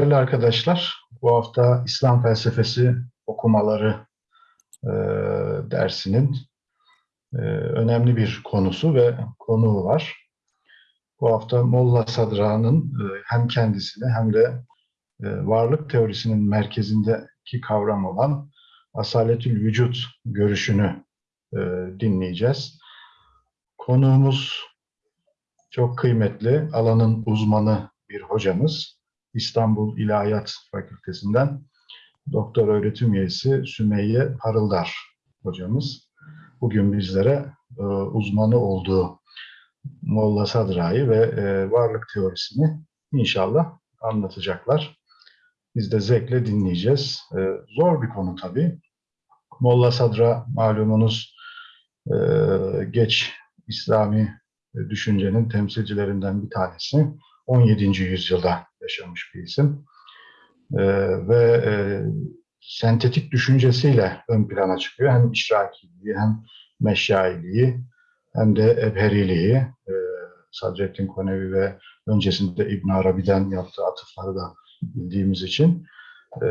Değerli arkadaşlar, bu hafta İslam felsefesi okumaları e, dersinin e, önemli bir konusu ve konuğu var. Bu hafta Molla Sadra'nın e, hem kendisini hem de e, varlık teorisinin merkezindeki kavram olan asaletül vücut görüşünü e, dinleyeceğiz. Konuğumuz çok kıymetli, alanın uzmanı bir hocamız. İstanbul İlahiyat Fakültesinden doktor öğretim üyesi Sümeyye Parıldar hocamız. Bugün bizlere e, uzmanı olduğu Molla Sadra'yı ve e, varlık teorisini inşallah anlatacaklar. Biz de zevkle dinleyeceğiz. E, zor bir konu tabii. Molla Sadra malumunuz e, geç İslami düşüncenin temsilcilerinden bir tanesi. 17. yüzyılda yaşamış bir isim. E, ve e, sentetik düşüncesiyle ön plana çıkıyor. Hem işrakiliği hem meşailiği hem de ebheriliği. E, Sadrettin Konevi ve öncesinde İbn Arabi'den yaptığı atıfları da bildiğimiz için. E,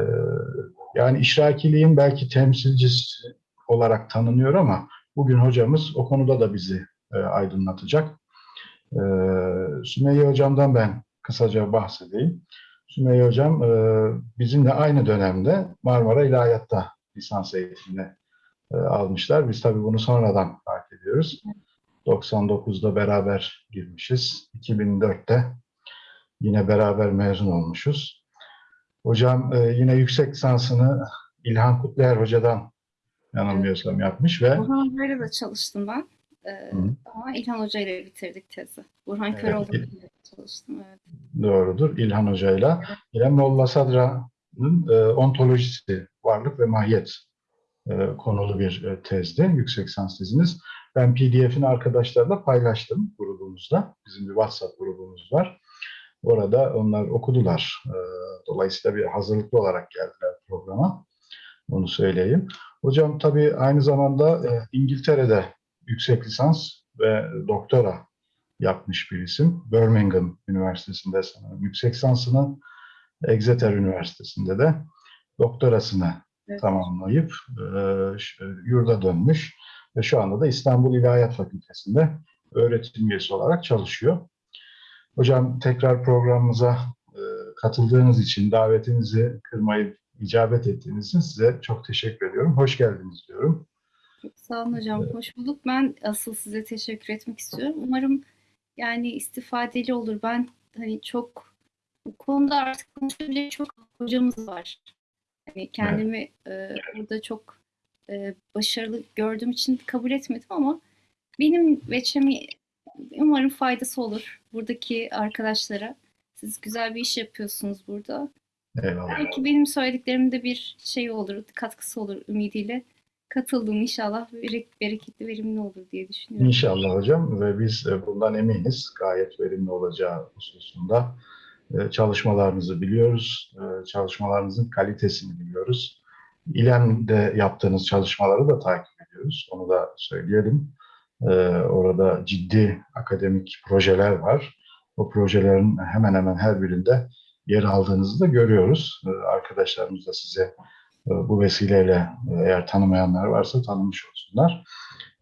yani işrakiliğin belki temsilcisi olarak tanınıyor ama bugün hocamız o konuda da bizi e, aydınlatacak. E, Sümeyye Hocam'dan ben kısaca bahsedeyim. Sümeyye Hocam e, bizimle aynı dönemde Marmara İlahiyat'ta lisans eğitimini e, almışlar. Biz tabii bunu sonradan fark ediyoruz. 99'da beraber girmişiz. 2004'te yine beraber mezun olmuşuz. Hocam e, yine yüksek lisansını İlhan Kutluer Hoca'dan yanılmıyorsam yapmış ve Burhan Hoca'yla da çalıştım ben. Ee, Hı. ama İlhan Hoca ile bitirdik tezi. Burhan Evet. Köroğlu ile çalıştım. Evet. doğrudur İlhan Hoca'yla. Yine Molla Sadra'nın e, ontolojisi, varlık ve mahiyet e, konulu bir e, tezdi, yüksek lisans teziniz. Ben PDF'ini arkadaşlarla paylaştım grubumuzda. Bizim bir WhatsApp grubumuz var. Orada onlar okudular. E, dolayısıyla bir hazırlıklı olarak geldiler programa. Onu söyleyeyim. Hocam tabii aynı zamanda e, İngiltere'de yüksek lisans ve doktora yapmış bir isim. Birmingham Üniversitesi'nde sanırım yüksek lisansını, Exeter Üniversitesi'nde de doktorasını Evet. tamamlayıp e, ş- yurda dönmüş ve şu anda da İstanbul İlahiyat Fakültesi'nde öğretim üyesi olarak çalışıyor. Hocam tekrar programımıza e, katıldığınız için, davetinizi kırmayı icabet ettiğiniz için size çok teşekkür ediyorum. Hoş geldiniz diyorum. Sağ olun hocam. Hoş bulduk. Ben asıl size teşekkür etmek istiyorum. Umarım yani istifadeli olur. Ben hani çok bu konuda artık konuşabilecek çok hocamız var. Hani kendimi e, burada çok e, başarılı gördüğüm için kabul etmedim ama benim veçemi umarım faydası olur buradaki arkadaşlara. Siz güzel bir iş yapıyorsunuz burada. Eyvallah. Belki benim söylediklerimin bir şey olur, katkısı olur ümidiyle. Katıldım inşallah berek- bereketli, verimli olur diye düşünüyorum. İnşallah hocam ve biz bundan eminiz gayet verimli olacağı hususunda e, çalışmalarınızı biliyoruz, e, çalışmalarınızın kalitesini biliyoruz. İLEM'de yaptığınız çalışmaları da takip ediyoruz, onu da söyleyelim. E, Orada ciddi akademik projeler var. O projelerin hemen hemen her birinde yer aldığınızı da görüyoruz. Arkadaşlarımız da size bu vesileyle e, eğer tanımayanlar varsa tanımış olsunlar.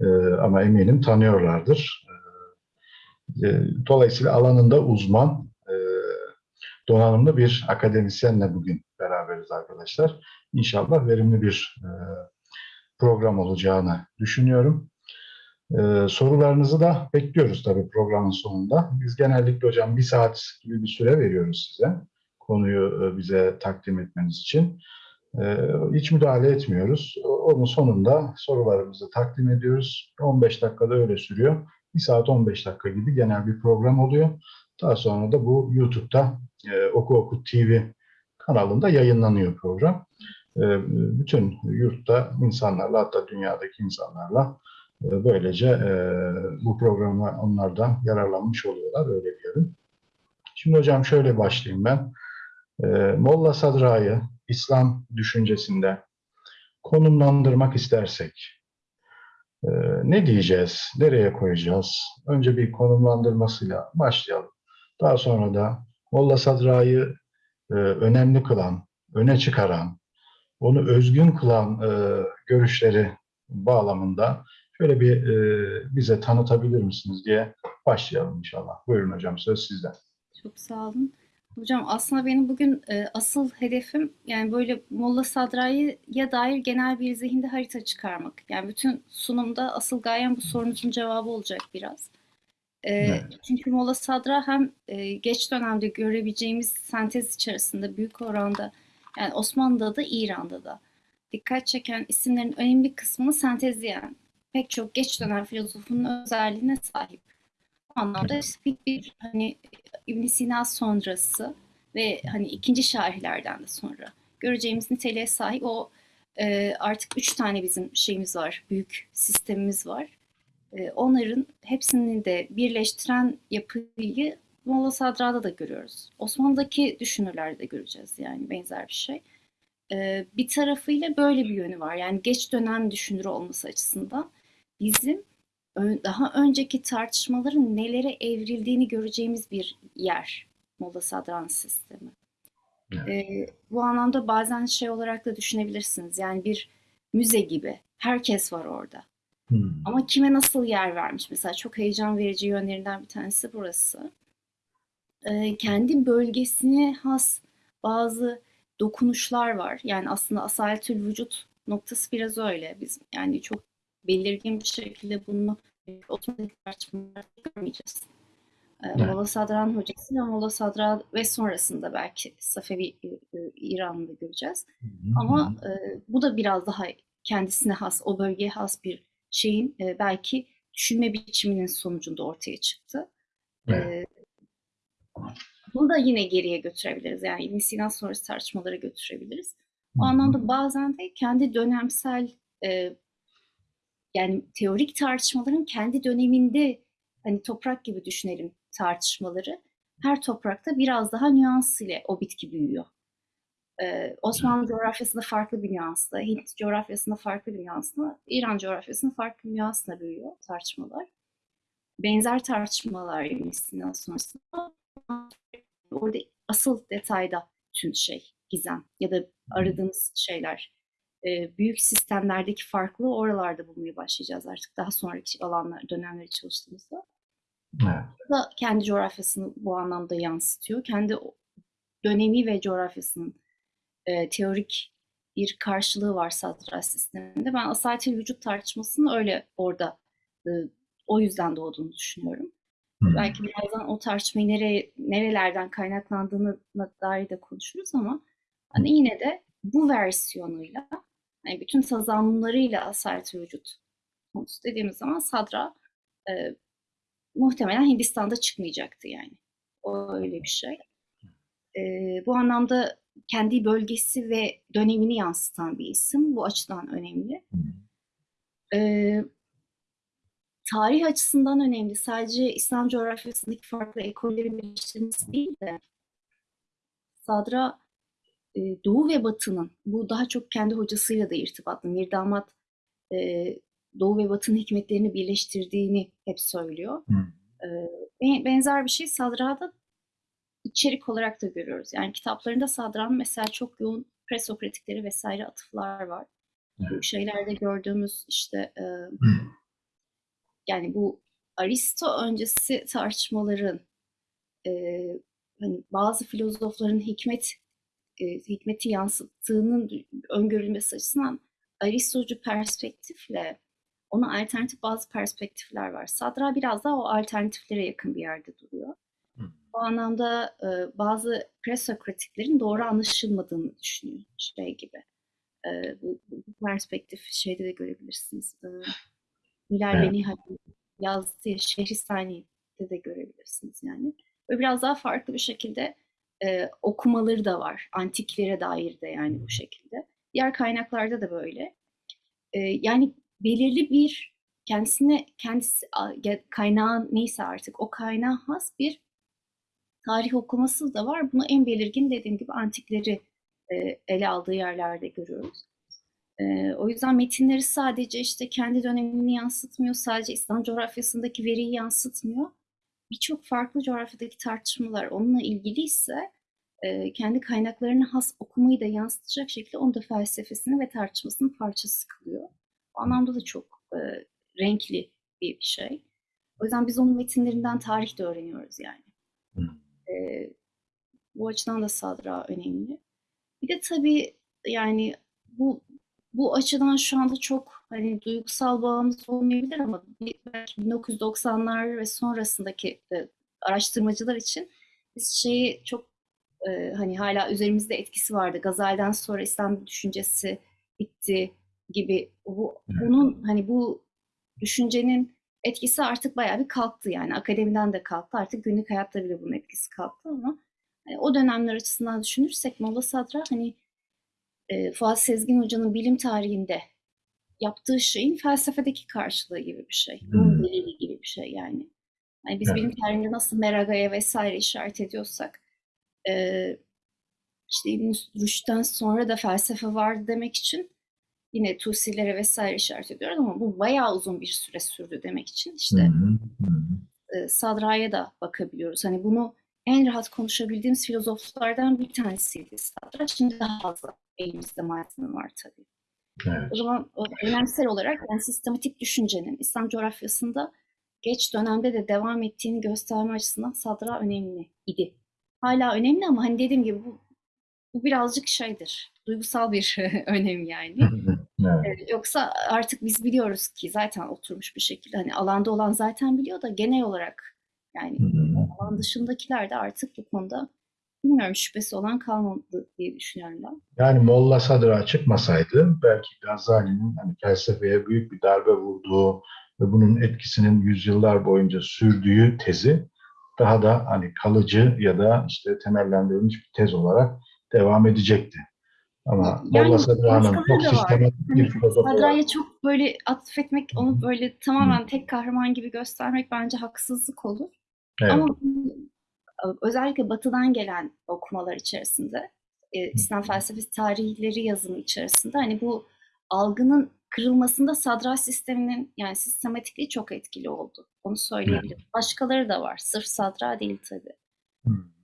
Ee, ama eminim tanıyorlardır. E, dolayısıyla alanında uzman, e, donanımlı bir akademisyenle bugün beraberiz arkadaşlar. İnşallah verimli bir e, program olacağını düşünüyorum. Ee, sorularınızı da bekliyoruz tabii programın sonunda. Biz genellikle hocam bir saat gibi bir süre veriyoruz size. Konuyu e, bize takdim etmeniz için. Ee, hiç müdahale etmiyoruz. Onun sonunda sorularımızı takdim ediyoruz. 15 dakikada öyle sürüyor. 1 saat 15 dakika gibi genel bir program oluyor. Daha sonra da bu YouTube'da e, Oku Oku TV kanalında yayınlanıyor program. E, bütün yurtta insanlarla hatta dünyadaki insanlarla e, böylece e, bu programa onlar da yararlanmış oluyorlar öyle diyelim. Şimdi hocam şöyle başlayayım ben. Molla Sadra'yı İslam düşüncesinde konumlandırmak istersek e, ne diyeceğiz, nereye koyacağız? Önce bir konumlandırmasıyla başlayalım. Daha sonra da Molla Sadra'yı e, önemli kılan, öne çıkaran, onu özgün kılan e, görüşleri bağlamında şöyle bir bize tanıtabilir misiniz diye başlayalım inşallah. Buyurun hocam söz sizden. Çok sağ olun. Hocam aslında benim bugün e, asıl hedefim yani böyle Molla Sadra'ya dair genel bir zihinde harita çıkarmak. Yani bütün sunumda asıl gayem bu sorunuzun cevabı olacak biraz. E, Evet. Çünkü Molla Sadra hem e, geç dönemde görebileceğimiz sentez içerisinde büyük oranda yani Osmanlı'da da İran'da da dikkat çeken isimlerin önemli kısmını sentezleyen pek çok geç dönem filozofunun özelliğine sahip. Anlamda bir hani ibn Sina sonrası ve hani ikinci şairlerden de sonra göreceğimiz niteliğe sahip o e, artık üç tane bizim şeyimiz var, büyük sistemimiz var. E, onların hepsini de birleştiren yapıyı Molla Sadra'da da görüyoruz. Osmanlı'daki düşünürlerde de göreceğiz yani benzer bir şey. E, bir tarafıyla böyle bir yönü var. Yani geç dönem düşünür olması açısından bizim daha önceki tartışmaların nelere evrildiğini göreceğimiz bir yer Molla Sadran sistemi. Evet. Ee, bu anlamda bazen şey olarak da düşünebilirsiniz. Yani bir müze gibi. Herkes var orada. Hmm. Ama kime nasıl yer vermiş? Mesela çok heyecan verici yönlerinden bir tanesi burası. Ee, kendi bölgesine has bazı dokunuşlar var. Yani aslında asaletül vücut noktası biraz öyle. Biz yani çok belirgin bir şekilde bunu otomatik tartışmalarda görmeyeceğiz. Ee, Evet. Sadran hocası ve Molla Sadra ve sonrasında belki Safevi e, e, İran'da göreceğiz. Ama e, bu da biraz daha kendisine has, o bölgeye has bir şeyin e, belki düşünme biçiminin sonucunda ortaya çıktı. Evet. E, bunu da yine geriye götürebiliriz. Yani İbn Sina sonrası tartışmalara götürebiliriz. O anlamda bazen de kendi dönemsel e, yani teorik tartışmaların kendi döneminde hani toprak gibi düşünelim tartışmaları. Her toprakta biraz daha nüans ile o bitki büyüyor. Ee, Osmanlı coğrafyasında farklı bir nüansla, Hint coğrafyasında farklı bir nüansla, İran coğrafyasında farklı bir nüansla büyüyor tartışmalar. Benzer tartışmalar Sina sonrasında orada asıl detayda tüm şey, gizem ya da aradığımız şeyler. Ee, büyük sistemlerdeki farklılığı oralarda bulmaya başlayacağız artık daha sonraki alanlar, dönemleri çalıştığımızda. Evet. Da kendi coğrafyasını bu anlamda yansıtıyor. Kendi dönemi ve coğrafyasının e, teorik bir karşılığı var satranç sisteminde. Ben asaletül vücut tartışmasının öyle orada e, o yüzden doğduğunu düşünüyorum. Hmm. Belki birazdan o tartışmayı nereye, nerelerden kaynaklandığına dair de konuşuruz ama hani yine de bu versiyonuyla yani bütün tazammunlarıyla asaletül vücut konusu dediğimiz zaman Sadra e, muhtemelen Hindistan'da çıkmayacaktı yani. O öyle bir şey. E, bu anlamda kendi bölgesi ve dönemini yansıtan bir isim. Bu açıdan önemli. E, tarih açısından önemli. Sadece İslam coğrafyasındaki farklı ekollerin birleştirilmesi değil de Sadra e, Doğu ve Batı'nın bu daha çok kendi hocasıyla da irtibatlı. Mirdamat e, Doğu ve Batı'nın hikmetlerini birleştirdiğini hep söylüyor. Hmm. E, be- benzer bir şey Sadra'da içerik olarak da görüyoruz. Yani kitaplarında Sadra'nın mesela çok yoğun presokratikleri vesaire atıflar var. Bu Evet. şeylerde gördüğümüz işte e, yani bu Aristo öncesi tartışmaların e, hani bazı filozofların hikmet e, hikmeti yansıttığının öngörülmesi açısından Aristocu perspektifle ona alternatif bazı perspektifler var. Sadra biraz daha o alternatiflere yakın bir yerde duruyor. Hı. Bu anlamda e, bazı presokratiklerin doğru anlaşılmadığını düşünüyor şey gibi. E, bu, bu perspektif şeyde de görebilirsiniz. E, Hilal Evet. ve yazdığı Şehristani'de de görebilirsiniz yani. Ve biraz daha farklı bir şekilde e, okumaları da var. Antiklere dair de yani bu şekilde. Diğer kaynaklarda da böyle. E, yani belirli bir kendisine kendisi kaynağı neyse artık o kaynağı has bir tarih okuması da var. Bunu en belirgin dediğim gibi antikleri e, ele aldığı yerlerde görüyoruz. E, o yüzden metinleri sadece işte kendi dönemini yansıtmıyor, sadece İslam coğrafyasındaki veriyi yansıtmıyor. Birçok farklı coğrafyadaki tartışmalar onunla ilgili ise e, kendi kaynaklarına has okumayı da yansıtacak şekilde onu da felsefesini ve tartışmasının parçası kılıyor. Bu anlamda da çok e, renkli bir şey. O yüzden biz onun metinlerinden tarih de öğreniyoruz yani. E, bu açıdan da Sadra önemli. Bir de tabii yani bu bu açıdan şu anda çok hani duygusal bağımız olmayabilir ama belki 1990'lar ve sonrasındaki e, araştırmacılar için biz şeyi çok e, hani hala üzerimizde etkisi vardı. Gazali'den sonra İslam düşüncesi bitti gibi. Bu, bunun hani bu düşüncenin etkisi artık bayağı bir kalktı yani akademiden de kalktı artık günlük hayatta bile bunun etkisi kalktı ama hani o dönemler açısından düşünürsek Molla Sadra hani e, Fuat Sezgin Hoca'nın bilim tarihinde yaptığı şeyin felsefedeki karşılığı gibi bir şey. Hmm. delili gibi bir şey yani. Hani biz Evet. bilim tarihinde nasıl Meraga'ya vesaire işaret ediyorsak e, işte İbn Rüşd'den sonra da felsefe vardı demek için yine Tusilere vesaire işaret ediyoruz ama bu bayağı uzun bir süre sürdü demek için işte e, Sadra'ya da bakabiliyoruz. Hani bunu en rahat konuşabildiğimiz filozoflardan bir tanesiydi Sadra. Şimdi daha fazla elimizde malzeme var tabii. Evet. O zaman o önemsel olarak yani sistematik düşüncenin İslam coğrafyasında geç dönemde de devam ettiğini gösterme açısından Sadra önemli idi. Hala önemli ama hani dediğim gibi bu, bu birazcık şeydir. Duygusal bir önem yani. Evet. Yoksa artık biz biliyoruz ki zaten oturmuş bir şekilde hani alanda olan zaten biliyor da genel olarak yani alan dışındakiler de artık bu konuda bilmiyorum şüphesi olan kalmadı diye düşünüyorum ben. Yani Molla Sadra çıkmasaydı belki Gazali'nin hani felsefeye büyük bir darbe vurduğu ve bunun etkisinin yüzyıllar boyunca sürdüğü tezi daha da hani kalıcı ya da işte temellendirilmiş bir tez olarak devam edecekti. Ama Yani Molla Sadra'nın çok sistematik bir Hani filozof Sadra'ya çok böyle atfetmek, onu böyle tamamen tek kahraman gibi göstermek bence haksızlık olur. evet, Ama özellikle batıdan gelen okumalar içerisinde, e, İslam felsefesi tarihleri yazımı içerisinde hani bu algının kırılmasında sadra sisteminin yani sistematikliği çok etkili oldu. Onu söyleyebilirim. Başkaları da var. Sırf sadra değil tabii.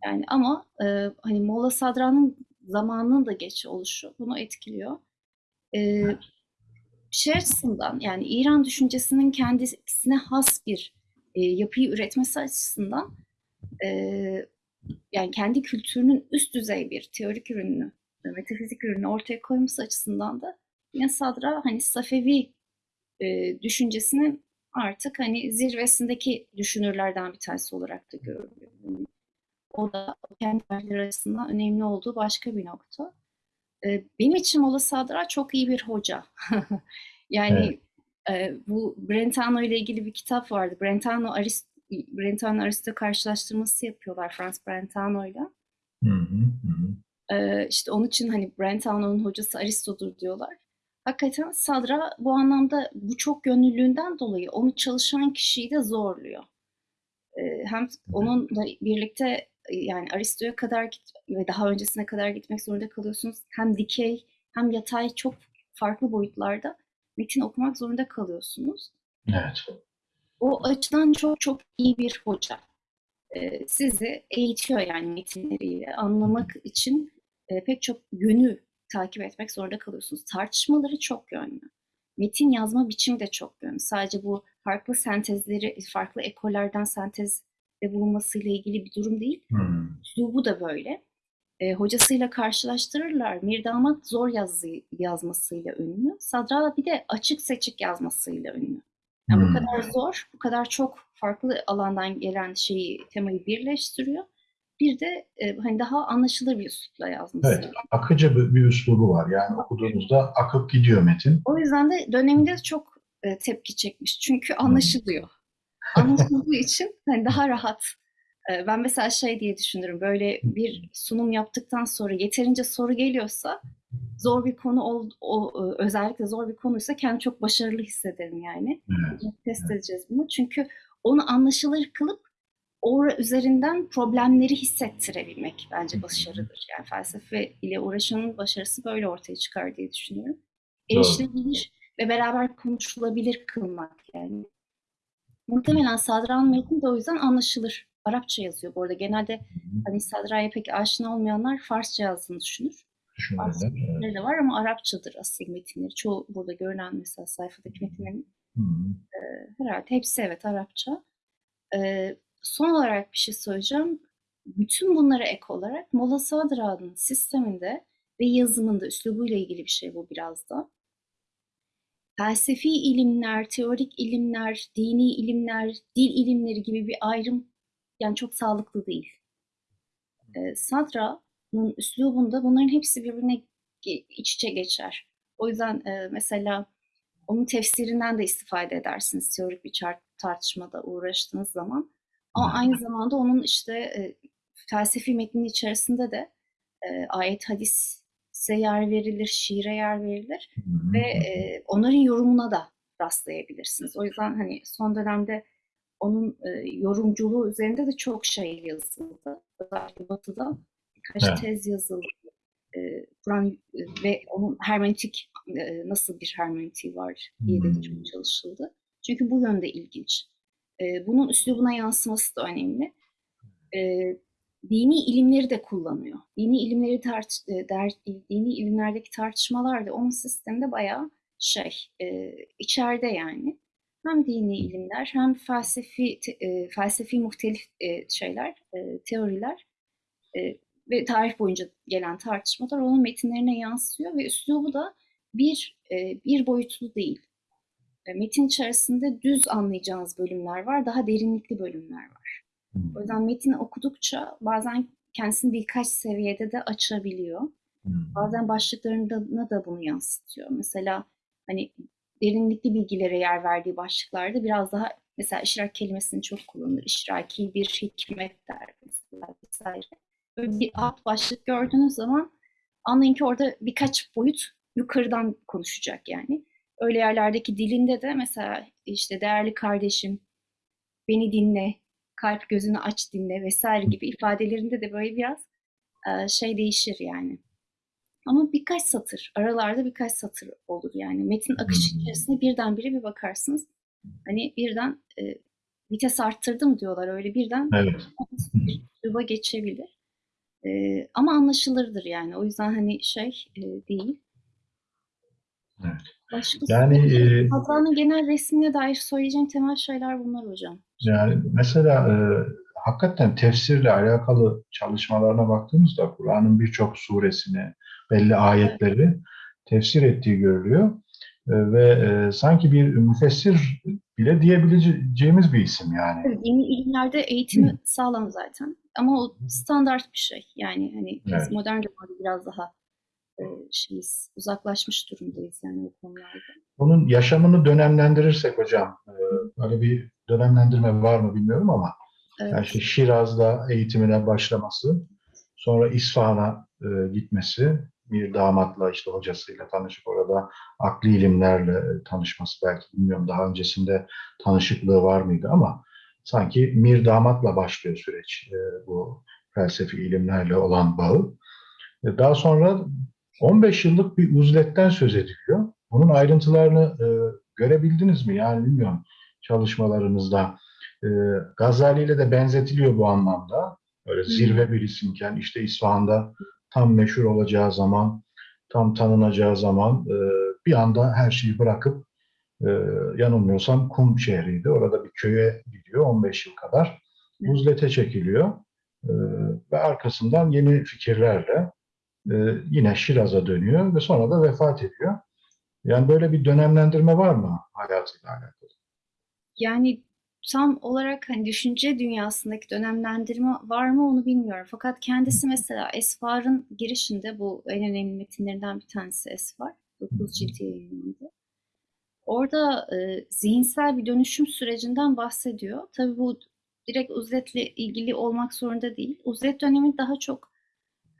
Yani ama e, hani Molla Sadra'nın zamanının da geç oluşu bunu etkiliyor. E, şey açısından yani İran düşüncesinin kendisine has bir e, yapıyı üretmesi açısından e, yani kendi kültürünün üst düzey bir teorik ürününü, metafizik ürünü ortaya koyması açısından da yine Sadra hani Safevi e, düşüncesinin artık hani zirvesindeki düşünürlerden bir tanesi olarak da görülüyor. O da kendi açısından önemli olduğu başka bir nokta. E, benim için Molla Sadra çok iyi bir hoca. yani e, bu Brentano ile ilgili bir kitap vardı. Brentano Arist Brentano Aristo karşılaştırması yapıyorlar Franz Brentano ile. Ee, işte onun için hani Brentano'nun hocası Aristo'dur diyorlar. Hakikaten Sadra bu anlamda bu çok gönüllülüğünden dolayı onu çalışan kişiyi de zorluyor. Ee, hem onunla birlikte e, yani Aristo'ya kadar git ve daha öncesine kadar gitmek zorunda kalıyorsunuz. Hem dikey hem yatay çok farklı boyutlarda metin okumak zorunda kalıyorsunuz. Evet. O açıdan çok çok iyi bir hoca. Ee, sizi eğitiyor yani metinleriyle anlamak için e, pek çok yönü takip etmek zorunda kalıyorsunuz. Tartışmaları çok yönlü. Metin yazma biçimi de çok yönlü. Sadece bu farklı sentezleri, farklı ekollerden sentezde bulunmasıyla ilgili bir durum değil. Hı. Üslubu da böyle. E, hocasıyla karşılaştırırlar. Mirdamat zor yazı yazmasıyla ünlü. Sadra bir de açık seçik yazmasıyla ünlü. Yani bu Hmm. kadar zor, bu kadar çok farklı alandan gelen şeyi, temayı birleştiriyor. Bir de e, hani daha anlaşılır bir üslupla yazması. Evet. Akıcı bir, bir üslubu var. Yani okuduğunuzda akıp gidiyor metin. O yüzden de döneminde çok e, tepki çekmiş. Çünkü anlaşılıyor. Anlaşıldığı için hani daha rahat. E, ben mesela şey diye düşünürüm. Böyle bir sunum yaptıktan sonra yeterince soru geliyorsa zor bir konu ol, o, e, özellikle zor bir konuysa kendimi çok başarılı hissederim yani. Evet. Test edeceğiz bunu. Çünkü onu anlaşılır kılıp ora üzerinden problemleri hissettirebilmek bence başarıdır. Yani felsefe ile uğraşanın başarısı böyle ortaya çıkar diye düşünüyorum. Erişilebilir ve beraber konuşulabilir kılmak yani. Muhtemelen Sadra'nın metni de o yüzden anlaşılır Arapça yazıyor. Bu arada genelde hani Sadra'ya pek aşina olmayanlar Farsça yazdığını düşünür. Farsça Düşünmeler. Evet. de var ama Arapçadır asıl metinleri. Çoğu burada görünen mesela sayfadaki metinlerin hı. herhalde hepsi evet Arapça. Ee, son olarak bir şey söyleyeceğim. Bütün bunlara ek olarak Molla Sadra'nın sisteminde ve yazımında üslubuyla ilgili bir şey bu biraz da. Felsefi ilimler, teorik ilimler, dini ilimler, dil ilimleri gibi bir ayrım yani çok sağlıklı değil. Ee, Sadra'nın üslubunda bunların hepsi birbirine iç içe geçer. O yüzden e, mesela onun tefsirinden de istifade edersiniz teorik bir tartışmada uğraştığınız zaman. Ama aynı zamanda onun işte e, felsefi metnin içerisinde de e, ayet hadise yer verilir, şiire yer verilir ve e, onların yorumuna da rastlayabilirsiniz. O yüzden hani son dönemde onun e, yorumculuğu üzerinde de çok şey yazıldı. Özellikle Batı'da birkaç Evet. tez yazıldı. E, Kur'an e, ve onun hermeneutik e, nasıl bir hermeneutiği var diye de Hmm. çok çalışıldı. Çünkü bu yönde ilginç. E, bunun üslubuna yansıması da önemli. E, dini ilimleri de kullanıyor. Dini ilimleri tart e, der, dini ilimlerdeki tartışmalar da onun sisteminde bayağı şey e, içeride yani. Hem dini ilimler hem felsefi te- e, felsefi muhtelif e, şeyler, e, teoriler e, ve tarih boyunca gelen tartışmalar onun metinlerine yansıyor ve üslubu da bir e, bir boyutlu değil. E, Metin içerisinde düz anlayacağınız bölümler var, daha derinlikli bölümler var. Hı. O yüzden metni okudukça bazen kendisini birkaç seviyede de açabiliyor. Hı. Bazen başlıklarına da bunu yansıtıyor. Mesela hani derinlikli bilgilere yer verdiği başlıklarda biraz daha mesela işrak kelimesini çok kullanır. İşraki bir hikmet der mesela vesaire. Böyle bir alt başlık gördüğünüz zaman anlayın ki orada birkaç boyut yukarıdan konuşacak yani. Öyle yerlerdeki dilinde de mesela işte değerli kardeşim, beni dinle, kalp gözünü aç dinle vesaire gibi ifadelerinde de böyle biraz e, şey değişir yani. Ama birkaç satır, aralarda birkaç satır olur yani. Metin akışı Hmm. içerisinde birdenbire bir bakarsınız. Hani birden e, vites arttırdım diyorlar öyle birden Evet. bir geçebilir. E, ama anlaşılırdır yani. O yüzden hani şey e, değil. Evet. Başka Yani e, Sadra'nın genel resmine dair söyleyeceğim temel şeyler bunlar hocam. Yani mesela e, hakikaten tefsirle alakalı çalışmalarına baktığımızda Kur'an'ın birçok suresini, belli ayetleri tefsir ettiği görülüyor. E, ve e, sanki bir müfessir bile diyebileceğimiz bir isim yani. Dini ilimlerde eğitimi sağlam zaten. Ama o standart bir şey. Yani hani biz Evet. modern zamanda biraz daha e, şeyiz, uzaklaşmış durumdayız yani o konularda. Onun yaşamını dönemlendirirsek hocam, e, öyle bir dönemlendirme var mı bilmiyorum ama Evet. Yani işte Şiraz'da eğitimine başlaması, sonra İsfahan'a e, gitmesi, bir damatla işte hocasıyla tanışıp orada akli ilimlerle e, tanışması belki bilmiyorum daha öncesinde tanışıklığı var mıydı ama sanki mir damatla başlıyor süreç e, bu felsefi ilimlerle olan bağı. E, daha sonra 15 yıllık bir uzletten söz ediliyor. Bunun ayrıntılarını e, görebildiniz mi? Yani bilmiyorum çalışmalarınızda. E, Gazali ile de benzetiliyor bu anlamda. Böyle zirve bir isimken işte İsfahan'da tam meşhur olacağı zaman, tam tanınacağı zaman e, bir anda her şeyi bırakıp e, yanılmıyorsam Kum şehriydi. Orada bir köye gidiyor 15 yıl kadar. Uzlete çekiliyor e, ve arkasından yeni fikirlerle e, yine Şiraz'a dönüyor ve sonra da vefat ediyor. Yani böyle bir dönemlendirme var mı hayatıyla alakalı? Yani tam olarak hani düşünce dünyasındaki dönemlendirme var mı onu bilmiyorum. Fakat kendisi mesela Esfar'ın girişinde bu en önemli metinlerinden bir tanesi Esfar. 9 cilt yayınlandı. Orada e, zihinsel bir dönüşüm sürecinden bahsediyor. Tabii bu direkt uzletle ilgili olmak zorunda değil. Uzlet dönemi daha çok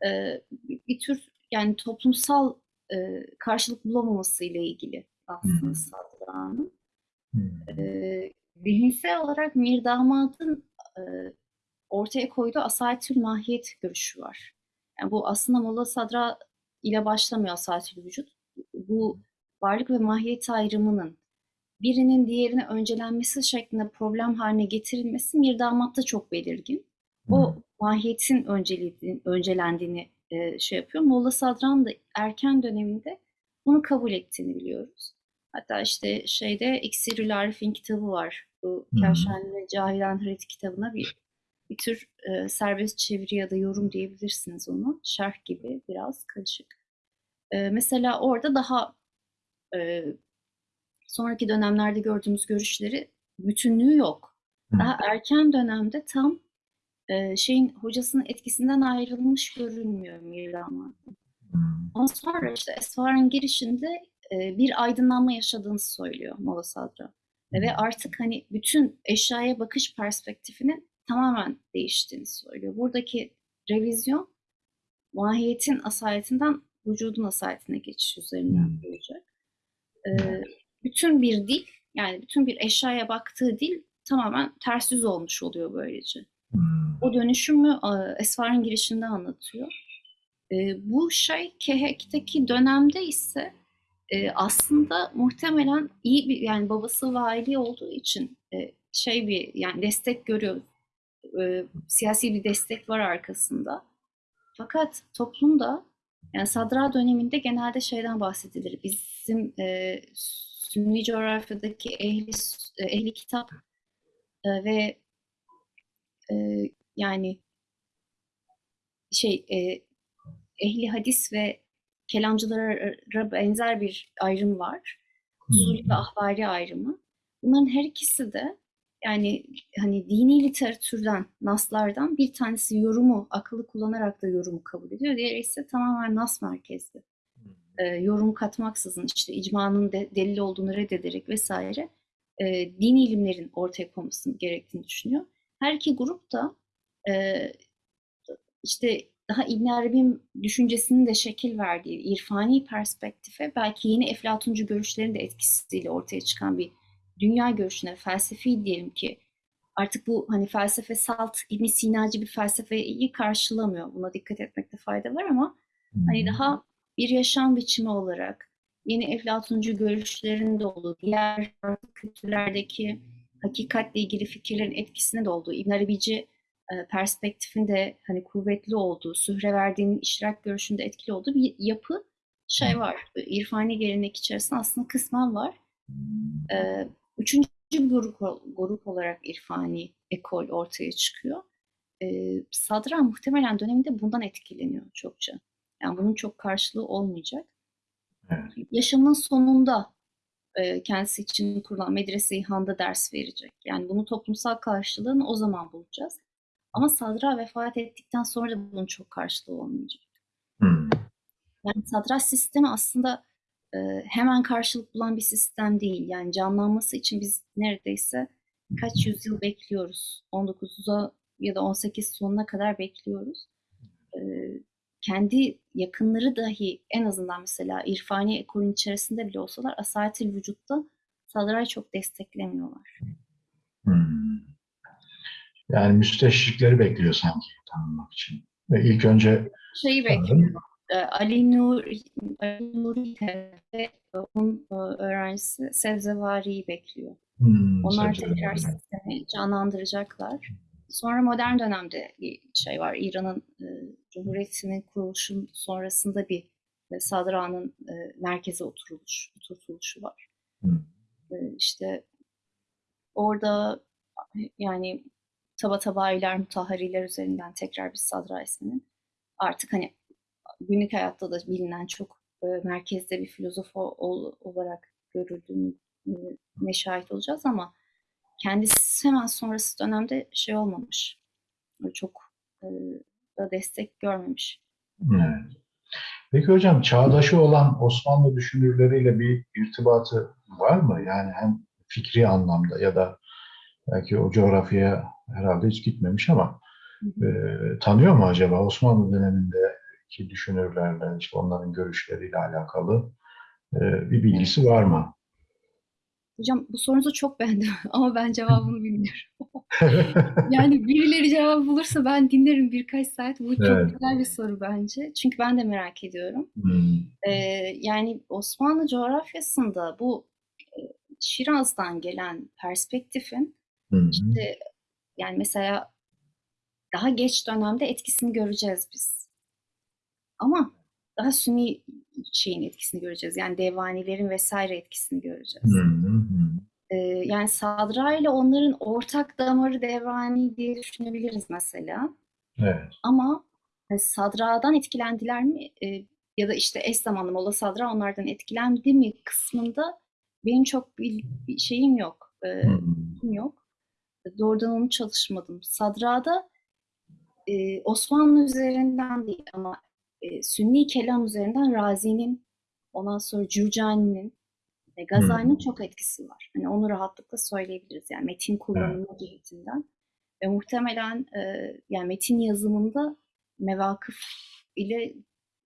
e, bir, tür yani toplumsal e, karşılık bulamaması ile ilgili aslında. Hmm. E, zihinsel olarak Mir Damad'ın e, ortaya koyduğu asaletül mahiyet görüşü var. Yani bu aslında Molla Sadra ile başlamıyor asaletül vücut. Bu varlık ve mahiyet ayrımının birinin diğerine öncelenmesi şeklinde problem haline getirilmesi Mirdamatt'ta çok belirgin. O mahiyetin öncelendiğini e, şey yapıyor. Molla Sadran da erken döneminde bunu kabul ettiğini biliyoruz. Hatta işte şeyde İksirül Arif'in kitabı var. Bu. Kevşen ve Cahilen Harit kitabına bir bir tür e, serbest çeviri ya da yorum diyebilirsiniz onu. Şerh gibi biraz karışık. E, mesela orada daha e, sonraki dönemlerde gördüğümüz görüşleri bütünlüğü yok. Daha erken dönemde tam e, şeyin hocasının etkisinden ayrılmış görünmüyor. Hmm. Ama sonra işte Esfar'ın girişinde e, bir aydınlanma yaşadığını söylüyor Molla Sadra. Ve artık hani bütün eşyaya bakış perspektifinin tamamen değiştiğini söylüyor. Buradaki revizyon mahiyetin asaletinden vücudun asaletine geçiş üzerinden olacak. Ee, bütün bir dil, yani bütün bir eşyaya baktığı dil tamamen ters yüz olmuş oluyor böylece. O dönüşümü Esfar'ın girişinde anlatıyor. E, bu şey Kehek'teki dönemde ise e, aslında muhtemelen iyi bir yani babası vali olduğu için e, şey bir yani destek görüyor. E, siyasi bir destek var arkasında. Fakat toplumda yani Sadra döneminde genelde şeyden bahsedilir. Bizim e, Sünni coğrafyadaki ehli, ehli kitap e, ve e, yani şey e, ehli hadis ve kelamcılara benzer bir ayrım var. Usulü ve ahvari ayrımı. Bunların her ikisi de yani hani dini literatürden, naslardan bir tanesi yorumu, akıllı kullanarak da yorumu kabul ediyor. Diğeri ise tamamen nas merkezli. E, yorum katmaksızın işte icmanın de, delil olduğunu reddederek vesaire e, dini ilimlerin ortaya konmasını gerektiğini düşünüyor. Her iki grup da e, işte daha İbn Arabi'nin düşüncesinin de şekil verdiği irfani perspektife belki yeni Eflatuncu görüşlerin de etkisiyle ortaya çıkan bir dünya görüşüne, felsefi diyelim ki artık bu hani felsefe salt İbn Sinacı bir felsefeyi karşılamıyor. Buna dikkat etmekte fayda var ama hani daha bir yaşam biçimi olarak yeni Eflatuncu görüşlerin de olduğu, diğer farklı kültürlerdeki hakikatle ilgili fikirlerin etkisine de olduğu, İbn Arabici perspektifinde hani kuvvetli olduğu, Sühreverdi'nin işrak görüşünde etkili olduğu bir yapı şey var. İrfani gelenek içerisinde aslında kısmen var. E, Üçüncü grup, grup olarak irfani ekol ortaya çıkıyor. E, Sadra muhtemelen döneminde bundan etkileniyor çokça. Yani bunun çok karşılığı olmayacak. Evet. Yaşamın sonunda e, kendisi için kurulan medrese-i handa ders verecek. Yani bunun toplumsal karşılığını o zaman bulacağız. Ama Sadra vefat ettikten sonra da bunun çok karşılığı olmayacak. Hmm. Yani Sadra sistemi aslında e, hemen karşılık bulan bir sistem değil. Yani canlanması için biz neredeyse kaç yüzyıl bekliyoruz. 19'a ya da 18 sonuna kadar bekliyoruz. E, kendi yakınları dahi en azından mesela irfani ekolün içerisinde bile olsalar asatil vücutta Sadra'yı çok desteklemiyorlar. Hmm. Yani müsteşrikleri bekliyor sanki tanınmak için. Ve ilk önce Şeyi bekliyor. E, Ali Nur Ali Nuri ve onun e, öğrencisi Sevzevari'yi bekliyor. hmm, Onlar tekrar sistemi canlandıracaklar. Sonra modern dönemde bir şey var. İran'ın e, Cumhuriyeti'nin kuruluşun sonrasında bir e, Sadra'nın e, merkeze oturuluş, oturtuluşu var. Hmm. E, işte orada yani taba tabayiler, mutahhariler üzerinden tekrar bir Sadra isminin artık hani günlük hayatta da bilinen çok e, merkezde bir filozof ol- olarak görüldüğünü e, ne şahit olacağız ama kendisi hemen sonrası dönemde şey olmamış. Çok e, da destek görmemiş. Evet. Peki hocam çağdaşı olan Osmanlı düşünürleriyle bir irtibatı var mı? Yani hem fikri anlamda ya da belki o coğrafyaya herhalde hiç gitmemiş ama e, tanıyor mu acaba Osmanlı dönemindeki düşünürlerle, işte onların görüşleriyle alakalı e, bir bilgisi var mı? Hocam bu sorunuzu çok beğendim ama ben cevabını bilmiyorum. Yani birileri cevap bulursa ben dinlerim birkaç saat. Bu çok Evet. güzel bir soru bence. Çünkü ben de merak ediyorum. Hmm. Ee, yani Osmanlı coğrafyasında bu Şiraz'dan gelen perspektifin Hı hı. işte yani mesela daha geç dönemde etkisini göreceğiz biz. Ama daha Sünni şeyin etkisini göreceğiz. Yani devanilerin vesaire etkisini göreceğiz. Hı hı hı. Ee, yani Sadra ile onların ortak damarı devani diye düşünebiliriz mesela. Evet. Ama e, Sadra'dan etkilendiler mi? E, ya da işte eş zamanlı Molla Sadra onlardan etkilendi mi kısmında benim çok bir, şeyim yok. E, Hı hı. bilgim yok. Doğrudan onu çalışmadım. Sadra'da e, Osmanlı üzerinden değil ama e, Sünni kelam üzerinden Razi'nin, ondan sonra Cürcani'nin ve Gazali'nin çok etkisi var. Hani onu rahatlıkla söyleyebiliriz. Yani metin kullanımı cihetinden. Ve muhtemelen e, yani metin yazımında mevakıf ile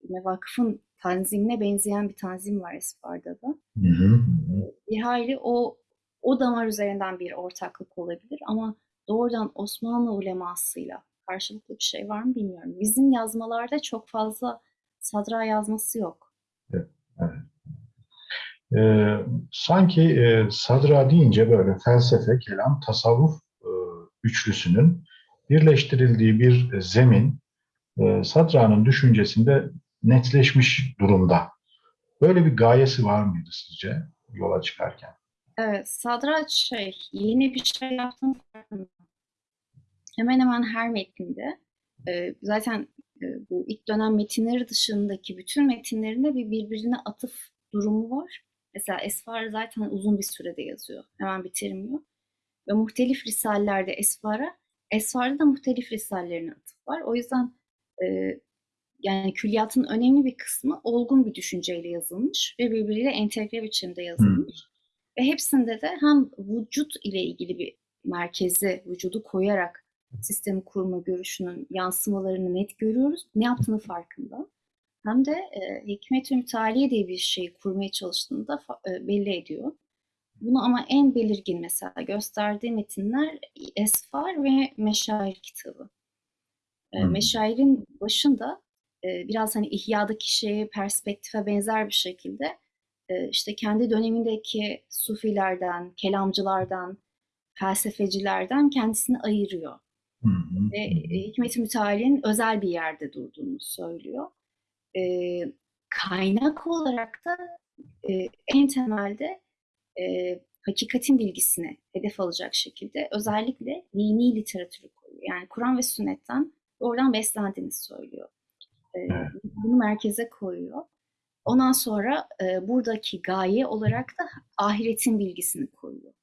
mevakıfın tanzimine benzeyen bir tanzim var Esfar'da da. Hı hı. Bir hayli o o damar üzerinden bir ortaklık olabilir ama doğrudan Osmanlı ulemasıyla karşılıklı bir şey var mı bilmiyorum. Bizim yazmalarda çok fazla sadra yazması yok. Ee, sanki e, sadra deyince böyle felsefe, kelam, tasavvuf e, üçlüsünün birleştirildiği bir zemin e, sadranın düşüncesinde netleşmiş durumda. Böyle bir gayesi var mıydı sizce yola çıkarken? Evet, Sadra şey, yeni bir şey farkında. Hemen hemen her metninde, e, zaten e, bu ilk dönem metinleri dışındaki bütün metinlerinde bir birbirine atıf durumu var. Mesela Esfar zaten uzun bir sürede yazıyor. Hemen bitirmiyor. Ve muhtelif risalelerde Esfar'a, Esfar'da da muhtelif risallerine atıf var. O yüzden e, yani külliyatın önemli bir kısmı olgun bir düşünceyle yazılmış ve birbiriyle entegre biçimde yazılmış. Ve hepsinde de hem vücut ile ilgili bir merkeze vücudu koyarak sistemi kurma görüşünün yansımalarını net görüyoruz. Ne yaptığını farkında. Hem de e, hikmet-ü mütaliye diye bir şeyi kurmaya çalıştığını da e, belli ediyor. Bunu ama en belirgin mesela gösterdiği metinler Esfar ve Meşair kitabı. E. Meşair'in başında e, biraz hani İhya'daki şeye perspektife benzer bir şekilde işte kendi dönemindeki sufilerden, kelamcılardan, felsefecilerden kendisini ayırıyor. Hı hı. Ve e, Hikmet-i Müteala'nın özel bir yerde durduğunu söylüyor. E, kaynak olarak da e, en temelde e, hakikatin bilgisini hedef alacak şekilde özellikle dini literatürü koyuyor. Yani Kur'an ve sünnetten oradan beslendiğini söylüyor. E, bunu merkeze koyuyor. Ondan sonra e, buradaki gaye olarak da ahiretin bilgisini koyuyor.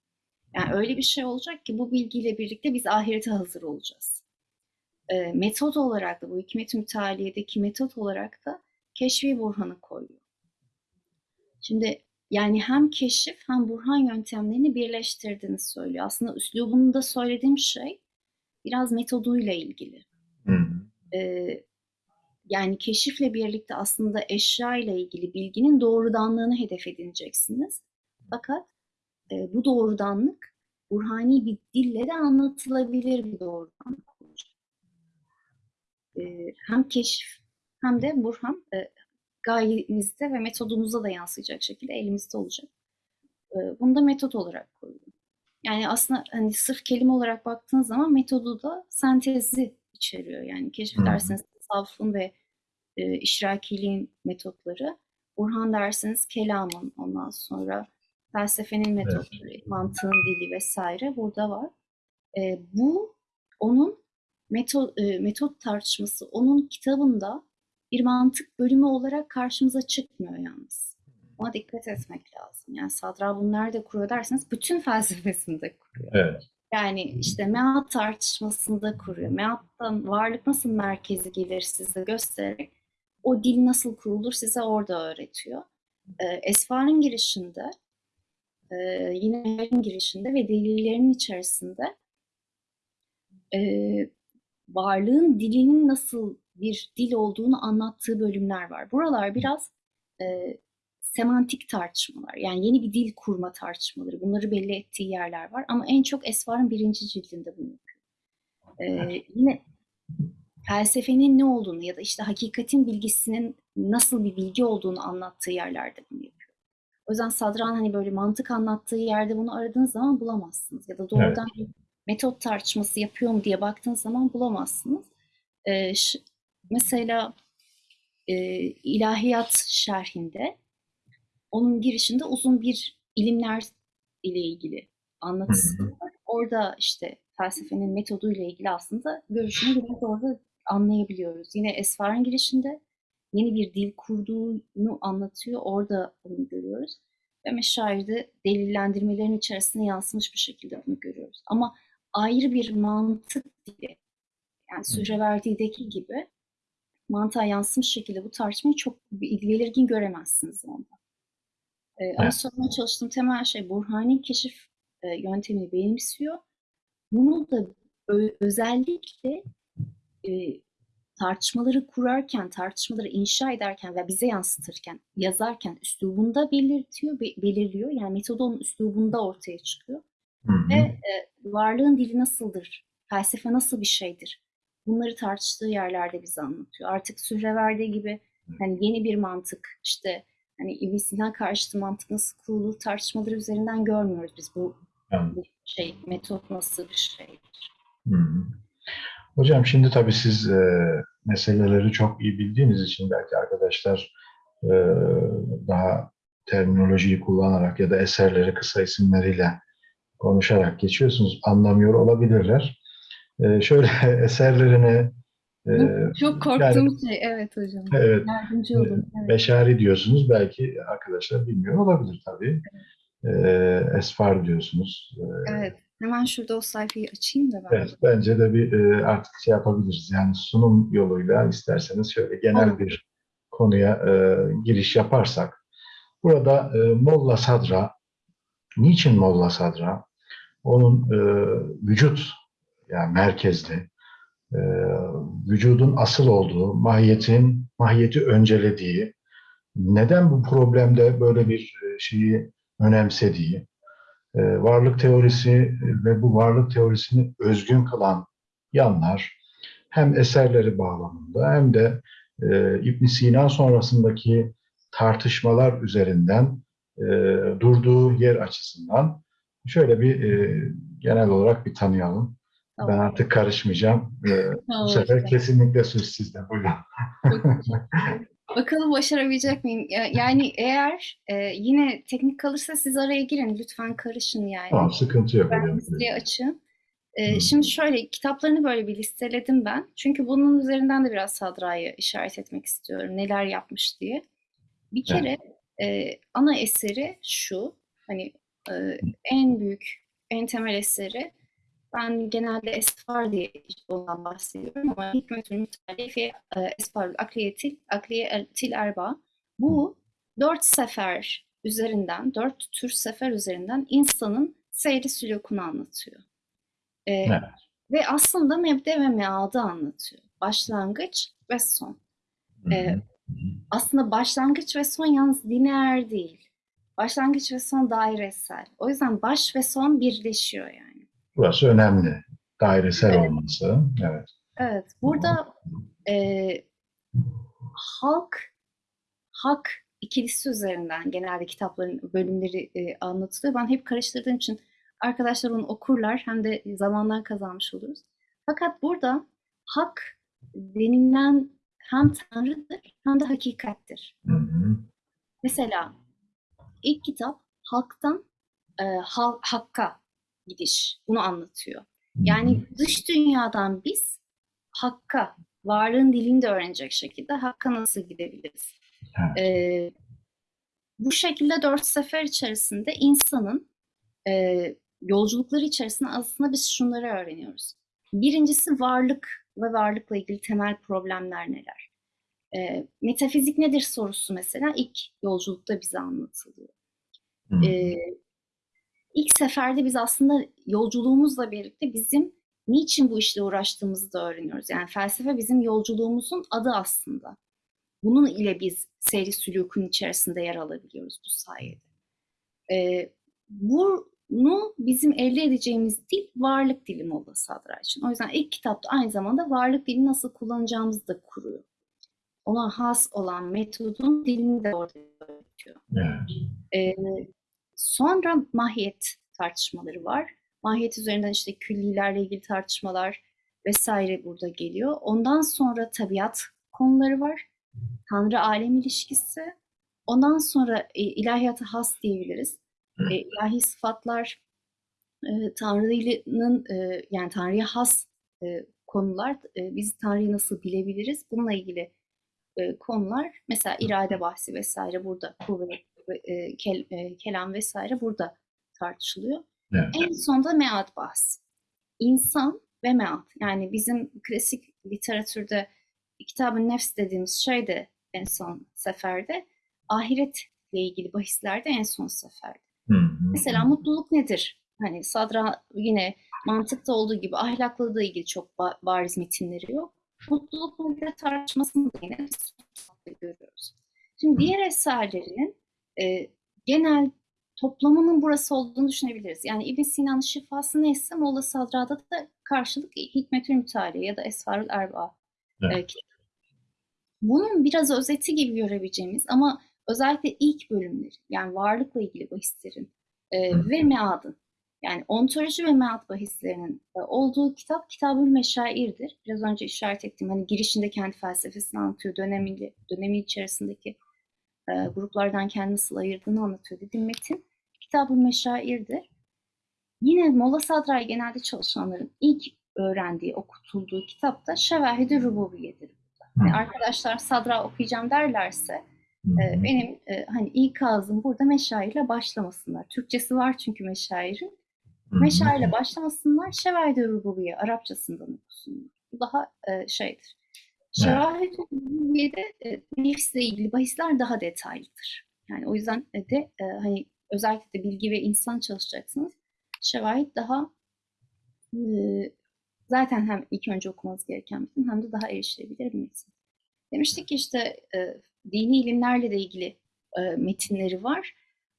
Yani öyle bir şey olacak ki bu bilgiyle birlikte biz ahirete hazır olacağız. E, metot olarak da bu hikmet-i mütaliyedeki metot olarak da keşfi burhanı koyuyor. Şimdi yani hem keşif hem burhan yöntemlerini birleştirdiğini söylüyor. Aslında üslubunda söylediğim şey biraz metoduyla ilgili. Hı hı. Yani keşifle birlikte aslında eşya ile ilgili bilginin doğrudanlığını hedef edineceksiniz. Fakat e, bu doğrudanlık burhani bir dille de anlatılabilir bir doğrudanlık olacak. Ee, hem keşif hem de burhan e, gayemizde ve metodumuzda da yansıyacak şekilde elimizde olacak. Ee, bunu da metot olarak koyuyorum. Yani aslında hani sırf kelime olarak baktığınız zaman metodu da sentezi içeriyor. Yani keşif derseniz tasavvufun ve e, işrakiliğin metotları. Burhan derseniz kelamın ondan sonra felsefenin metotları, mantığın dili vesaire burada var. E, bu onun metot, e, metot tartışması onun kitabında bir mantık bölümü olarak karşımıza çıkmıyor yalnız. Ona dikkat etmek lazım. Yani Sadra bunu nerede kuruyor derseniz bütün felsefesinde kuruyor. Evet. Yani işte meat tartışmasında kuruyor. Meattan varlık nasıl merkezi gelir size göstererek o dil nasıl kurulur size orada öğretiyor. Ee, Esfar'ın girişinde e, yine Meher'in girişinde ve delillerinin içerisinde e, varlığın dilinin nasıl bir dil olduğunu anlattığı bölümler var. Buralar biraz e, semantik tartışmalar. Yani yeni bir dil kurma tartışmaları. Bunları belli ettiği yerler var. Ama en çok Esfar'ın birinci cildinde bunu yapıyor. Ee, yine felsefenin ne olduğunu ya da işte hakikatin bilgisinin nasıl bir bilgi olduğunu anlattığı yerlerde bunu yapıyor. O yüzden Sadran hani böyle mantık anlattığı yerde bunu aradığınız zaman bulamazsınız. Ya da doğrudan bir metot tartışması yapıyor mu diye baktığınız zaman bulamazsınız. Ee, mesela e, ilahiyat şerhinde onun girişinde uzun bir ilimler ile ilgili anlatısı var. Orada işte felsefenin metodu ile ilgili aslında görüşünü biraz orada anlayabiliyoruz. Yine Esfar'ın girişinde yeni bir dil kurduğunu anlatıyor. Orada bunu görüyoruz. Ve meşairde delillendirmelerin içerisine yansımış bir şekilde bunu görüyoruz. Ama ayrı bir mantık dili, yani Sühreverdi'deki gibi mantığa yansımış şekilde bu tartışmayı çok belirgin göremezsiniz onda. Ama Evet. sormaya çalıştığım temel şey Burhani keşif e, yöntemini benimsiyor. Bunu da özellikle e, tartışmaları kurarken, tartışmaları inşa ederken ve bize yansıtırken, yazarken üslubunda belirtiyor, be- belirliyor. Yani metodu onun üslubunda ortaya çıkıyor. Hı hı. Ve e, varlığın dili nasıldır? Felsefe nasıl bir şeydir? Bunları tartıştığı yerlerde bize anlatıyor. Artık Sühreverdi gibi hani yeni bir mantık, işte hani İbn Sina karşıtı mantık nasıl kurulur tartışmaları üzerinden görmüyoruz biz bu, bu şey, metot nasıl bir şeydir. Hı hı. Hocam şimdi tabii siz e, meseleleri çok iyi bildiğiniz için belki arkadaşlar e, daha terminolojiyi kullanarak ya da eserleri kısa isimleriyle konuşarak geçiyorsunuz. Anlamıyor olabilirler. E, şöyle eserlerini çok korktuğum şey. Evet hocam. evet Yardımcı olun. Evet. Beşari diyorsunuz. Belki arkadaşlar bilmiyor olabilir tabii. E, esfar diyorsunuz. Evet. Hemen şurada o sayfayı açayım da ben. Evet, bence de bir e, artık şey yapabiliriz. Yani sunum yoluyla isterseniz şöyle genel Olur. bir konuya e, giriş yaparsak. Burada e, Molla Sadra, niçin Molla Sadra? Onun vücut, yani merkezli, e, vücudun asıl olduğu, mahiyetin, mahiyeti öncelediği, neden bu problemde böyle bir e, şeyi önemsediği, e, varlık teorisi ve bu varlık teorisini özgün kılan yanlar hem eserleri bağlamında hem de e, ibn Sina sonrasındaki tartışmalar üzerinden durduğu yer açısından şöyle bir genel olarak bir tanıyalım. Ben Tamam. artık karışmayacağım. E, bu Tamam sefer hocam. kesinlikle söz sizde. Buyurun. Bakalım başarabilecek miyim? Ya- Yani eğer e, yine teknik kalırsa siz araya girin. Lütfen karışın yani. Tamam, sıkıntı yok. Ben hocam. listeyi açın. E, şimdi şöyle kitaplarını böyle bir listeledim ben. Çünkü bunun üzerinden de biraz Sadra'yı işaret etmek istiyorum. Neler yapmış diye. Bir Evet. kere e, ana eseri şu. Hani e, en büyük, en temel eseri ben genelde Esfar diye ondan bahsediyorum ama Hikmetül Mütalifi e, Esfarül Akliyetil Akliyetil Erba. Bu dört sefer üzerinden, dört tür sefer üzerinden insanın seyri sülûkunu anlatıyor. E, Evet. Ve aslında mebde ve meadı anlatıyor. Başlangıç ve son. Hı hı. E, aslında başlangıç ve son yalnız lineer değil. Başlangıç ve son dairesel. O yüzden baş ve son birleşiyor yani. Burası önemli. Dairesel olması. Evet. Evet, burada e, halk, hak ikilisi üzerinden genelde kitapların bölümleri e, anlatılıyor. Ben hep karıştırdığım için arkadaşlar onu okurlar hem de zamandan kazanmış oluruz. Fakat burada hak denilen hem tanrıdır hem de hakikattir. Hı hı. Mesela ilk kitap halktan e, hal- hakka gidiş. Bunu anlatıyor. Yani dış dünyadan biz hakka, varlığın dilini de öğrenecek şekilde hakka nasıl gidebiliriz? Evet. Ee, bu şekilde dört sefer içerisinde insanın e, yolculukları içerisinde aslında biz şunları öğreniyoruz. Birincisi varlık ve varlıkla ilgili temel problemler neler? Ee, metafizik nedir sorusu mesela ilk yolculukta bize anlatılıyor. Ee, ilk seferde biz aslında yolculuğumuzla birlikte bizim niçin bu işle uğraştığımızı da öğreniyoruz. Yani felsefe bizim yolculuğumuzun adı aslında. Bunun ile biz seyri sülûkun içerisinde yer alabiliyoruz bu sayede. Ee, bunu bizim elde edeceğimiz dil varlık dili Molla Sadra için. O yüzden ilk kitapta aynı zamanda varlık dilini nasıl kullanacağımızı da kuruyor. ona has olan metodun dilini de orada öğretiyor. Evet. Ee, sonra mahiyet tartışmaları var. Mahiyet üzerinden işte küllilerle ilgili tartışmalar vesaire burada geliyor. Ondan sonra tabiat konuları var. Tanrı alem ilişkisi. Ondan sonra e, ilahiyata has diyebiliriz. E, ilahi sıfatlar, e, Tanrı'nın e, yani Tanrı'ya has e, konular. E, biz Tanrı'yı nasıl bilebiliriz? Bununla ilgili e, konular. Mesela irade bahsi vesaire burada. Kuvvet, e, kel, e, kelam vesaire burada tartışılıyor. Evet. En sonda mead bahsi. İnsan ve mead. Yani bizim klasik literatürde kitabın nefs dediğimiz şey de en son seferde. Ahiretle ilgili bahislerde en son seferde. Hı hı. Mesela mutluluk nedir? Hani Sadra yine mantıkta olduğu gibi ahlakla da ilgili çok ba- bariz metinleri yok. Mutluluk nedir tartışmasını da yine görüyoruz. Şimdi diğer eserlerinin e, genel toplamının burası olduğunu düşünebiliriz. Yani İbn Sina'nın şifası neyse Molla Sadra'da da karşılık Hikmetül Mütale ya da Esfarül Erba. Evet. e. Bunun biraz özeti gibi görebileceğimiz ama özellikle ilk bölümleri yani varlıkla ilgili bahislerin e, Hı. ve meadın yani ontoloji ve mead bahislerinin e, olduğu kitap Kitab-ül Meşair'dir. Biraz önce işaret ettiğim hani girişinde kendi felsefesini anlatıyor. Dönemi, dönemi içerisindeki e, gruplardan kendini nasıl ayırdığını anlatıyor dediğim metin. Kitab-ül Meşair'dir. Yine Molla Sadray genelde çalışanların ilk öğrendiği, okutulduğu kitap da Şevahid-i Rububiye'dir. Yani arkadaşlar Sadra okuyacağım derlerse e, benim e, hani ilk ağzım burada meşairle başlamasınlar. Türkçesi var çünkü meşairin. Meşairle başlamasınlar. Şevahid-i Rububiye Arapçasından okusunlar. Bu daha e, şeydir. Şevahid-i Rububiye'de e, nefsle ilgili bahisler daha detaylıdır. Yani o yüzden de e, hani özellikle de bilgi ve insan çalışacaksınız. Şevahid daha e, zaten hem ilk önce okumanız gereken metin hem de daha erişilebilir bir metin. Demiştik ki işte e, dini ilimlerle de ilgili e, metinleri var.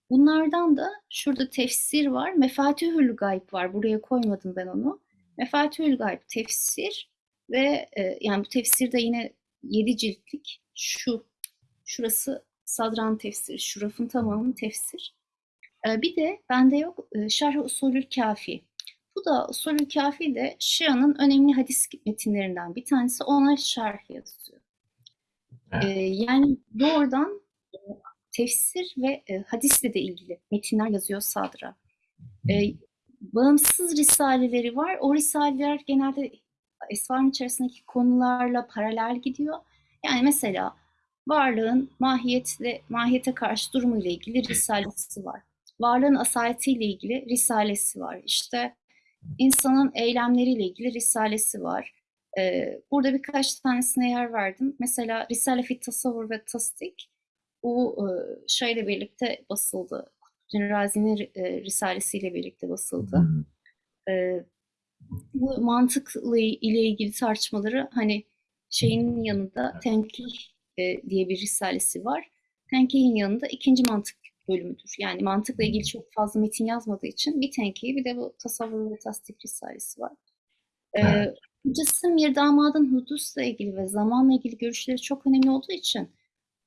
Bunlardan da şurada tefsir var. Mefatihül Gayb var. Buraya koymadım ben onu. Mefatihül Gayb tefsir ve e, yani bu tefsir de yine 7 ciltlik. Şu şurası Sadran tefsiri. Şu rafın tamamı tefsir. E, bir de bende yok e, Şerh-i Usulül Kafi. Bu da Usulül Kafi de Şia'nın önemli hadis metinlerinden bir tanesi. Ona şerh yazıyor. E, yani doğrudan e, tefsir ve e, hadisle de ilgili metinler yazıyor Sadra. E, bağımsız risaleleri var. O risaleler genelde esvarın içerisindeki konularla paralel gidiyor. Yani mesela varlığın mahiyetle, mahiyete karşı durumu ile ilgili risalesi var. Varlığın asaletiyle ilgili risalesi var. İşte insanın eylemleriyle ilgili risalesi var. Ee, burada birkaç tanesine yer verdim. Mesela Risale fit Tasavvur ve Tasdik bu e, şeyle birlikte basıldı. Kutluddin Razi'nin e, risalesiyle birlikte basıldı. Hı. E, bu mantıkla ile ilgili tartışmaları hani şeyin yanında Tenkih e, diye bir risalesi var. Tenkih'in yanında ikinci mantık bölümüdür. Yani mantıkla ilgili çok fazla metin yazmadığı için bir tenkih bir de bu tasavvur ve tasdik risalesi var. E, Evet. Hocası Mir Damad'ın hudusla ilgili ve zamanla ilgili görüşleri çok önemli olduğu için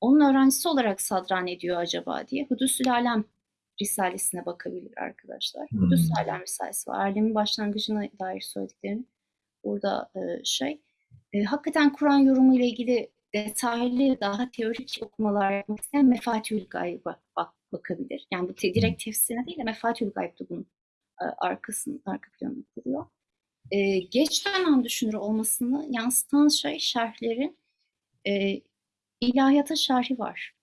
onun öğrencisi olarak sadran ediyor acaba diye Hudüsül Alem Risalesine bakabilir arkadaşlar. Hmm. Hudüsül Alem Risalesi var. Alemin başlangıcına dair söylediklerini burada e, şey. E, hakikaten Kur'an yorumu ile ilgili detaylı daha teorik okumalar yapmak isteyen Mefatihül Gayb'a bak, bakabilir. Yani bu te, direkt tefsirine değil de Mefatihül Gayb de bunun e, arkasının arka planını kuruyor. E, geç dönem düşünür olmasını yansıtan şey şerhlerin e, ilahiyata şerhi var.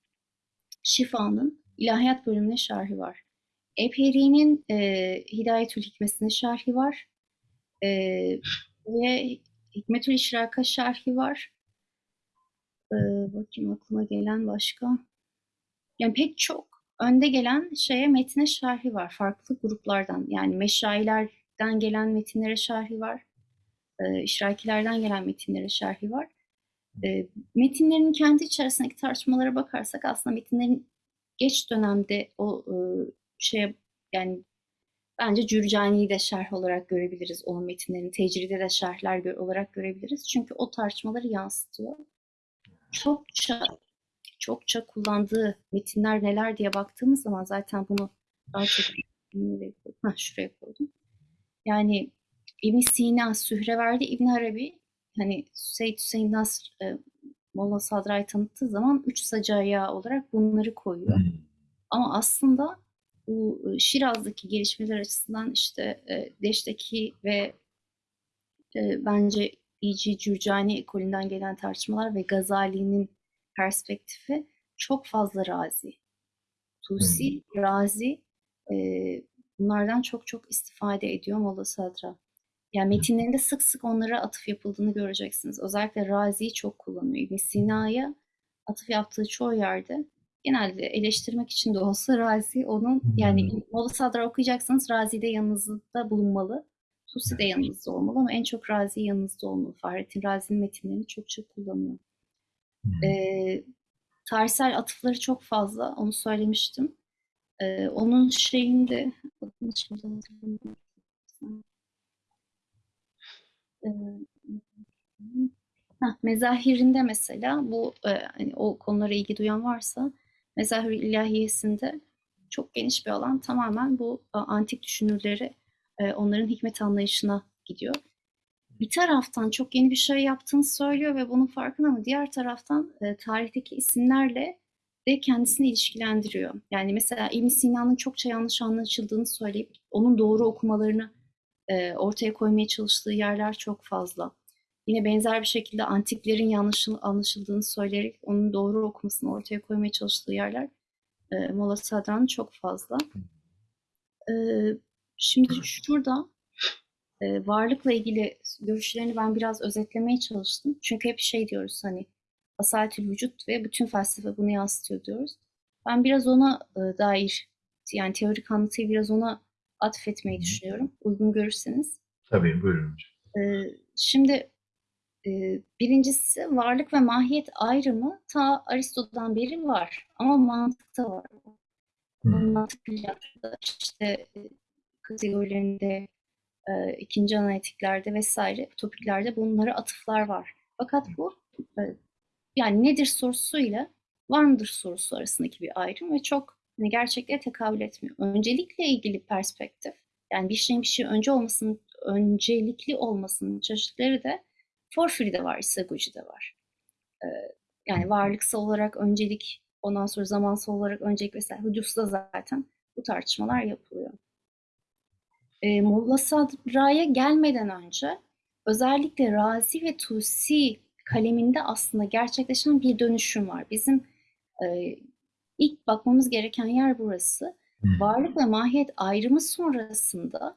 Şifa'nın ilahiyat bölümüne şerhi var. Eperi'nin e, Hidayetül Hikmesi'ne şerhi var. E, ve Hikmetül İşrak'a şerhi var. E, bakayım aklıma gelen başka. Yani pek çok önde gelen şeye metine şerhi var. Farklı gruplardan yani meşayilerden gelen metinlere şerhi var. E, işrakilerden gelen metinlere şerhi var. E, metinlerin kendi içerisindeki tartışmalara bakarsak aslında metinlerin geç dönemde o e, şeye yani bence Cürcani'yi de şerh olarak görebiliriz. Onun metinlerini tecride de şerhler gö- olarak görebiliriz. Çünkü o tartışmaları yansıtıyor. çokça çokça kullandığı metinler neler diye baktığımız zaman zaten bunu daha çok? Heh, şuraya koydum. Yani İbn Sina, Sühreverdi, İbn Arabi hani Seyyid Hüseyin Nasr e, Molla Sadra'yı tanıttığı zaman üç ayağı olarak bunları koyuyor. Ama aslında bu e, Şiraz'daki gelişmeler açısından işte e, Deş'teki ve e, bence İci Cürcani ekolünden gelen tartışmalar ve Gazali'nin perspektifi çok fazla razi. Tusi, razi e, bunlardan çok çok istifade ediyor Molla Sadra. Yani metinlerinde sık sık onlara atıf yapıldığını göreceksiniz. Özellikle Razi'yi çok kullanıyor. İbn Sina'ya atıf yaptığı çoğu yerde genelde eleştirmek için de olsa Razi onun yani Molla Sadra okuyacaksanız Razi de yanınızda bulunmalı. Tusi de yanınızda olmalı ama en çok Razi yanınızda olmalı. Fahrettin Razi'nin metinlerini çok çok kullanıyor. Ee, tarihsel atıfları çok fazla. Onu söylemiştim. Ee, onun şeyinde adını şimdi hatırlamıyorum. Ee, heh, mezahirinde mesela bu e, hani o konulara ilgi duyan varsa Mezahir ilahiyesinde çok geniş bir alan tamamen bu e, antik düşünürleri e, onların hikmet anlayışına gidiyor. Bir taraftan çok yeni bir şey yaptığını söylüyor ve bunun farkında ama diğer taraftan e, tarihteki isimlerle de kendisini ilişkilendiriyor. Yani mesela İbn Sina'nın çokça yanlış anlaşıldığını söyleyip onun doğru okumalarını e, ortaya koymaya çalıştığı yerler çok fazla. Yine benzer bir şekilde antiklerin yanlış anlaşıldığını söyleyerek onun doğru okumasını ortaya koymaya çalıştığı yerler e, Molla Sadra'nın çok fazla. E, şimdi şurada e, varlıkla ilgili görüşlerini ben biraz özetlemeye çalıştım. Çünkü hep şey diyoruz hani asaletül vücut ve bütün felsefe bunu yansıtıyor diyoruz. Ben biraz ona e, dair yani teorik anlatıyı biraz ona atfetmeyi düşünüyorum. Uygun görürseniz. Tabii buyurun hocam. E, şimdi e, birincisi varlık ve mahiyet ayrımı ta Aristo'dan beri var. Ama mantıkta var. Hmm. Mantık işte e, kategorilerinde, e, ikinci analitiklerde vesaire topiklerde bunlara atıflar var. Fakat bu yani nedir sorusuyla var mıdır sorusu arasındaki bir ayrım ve çok hani gerçekliğe tekabül etmiyor. Öncelikle ilgili perspektif yani bir şeyin bir şey önce olmasının öncelikli olmasının çeşitleri de Porfiri'de var, Isagoji'de var. Ee, yani varlıksal olarak öncelik, ondan sonra zamansal olarak öncelik vesaire. Hudus'ta zaten bu tartışmalar yapılıyor. Ee, Molla Sadra'ya gelmeden önce özellikle Razi ve Tusi kaleminde aslında gerçekleşen bir dönüşüm var. Bizim e, ilk bakmamız gereken yer burası. Varlık ve mahiyet ayrımı sonrasında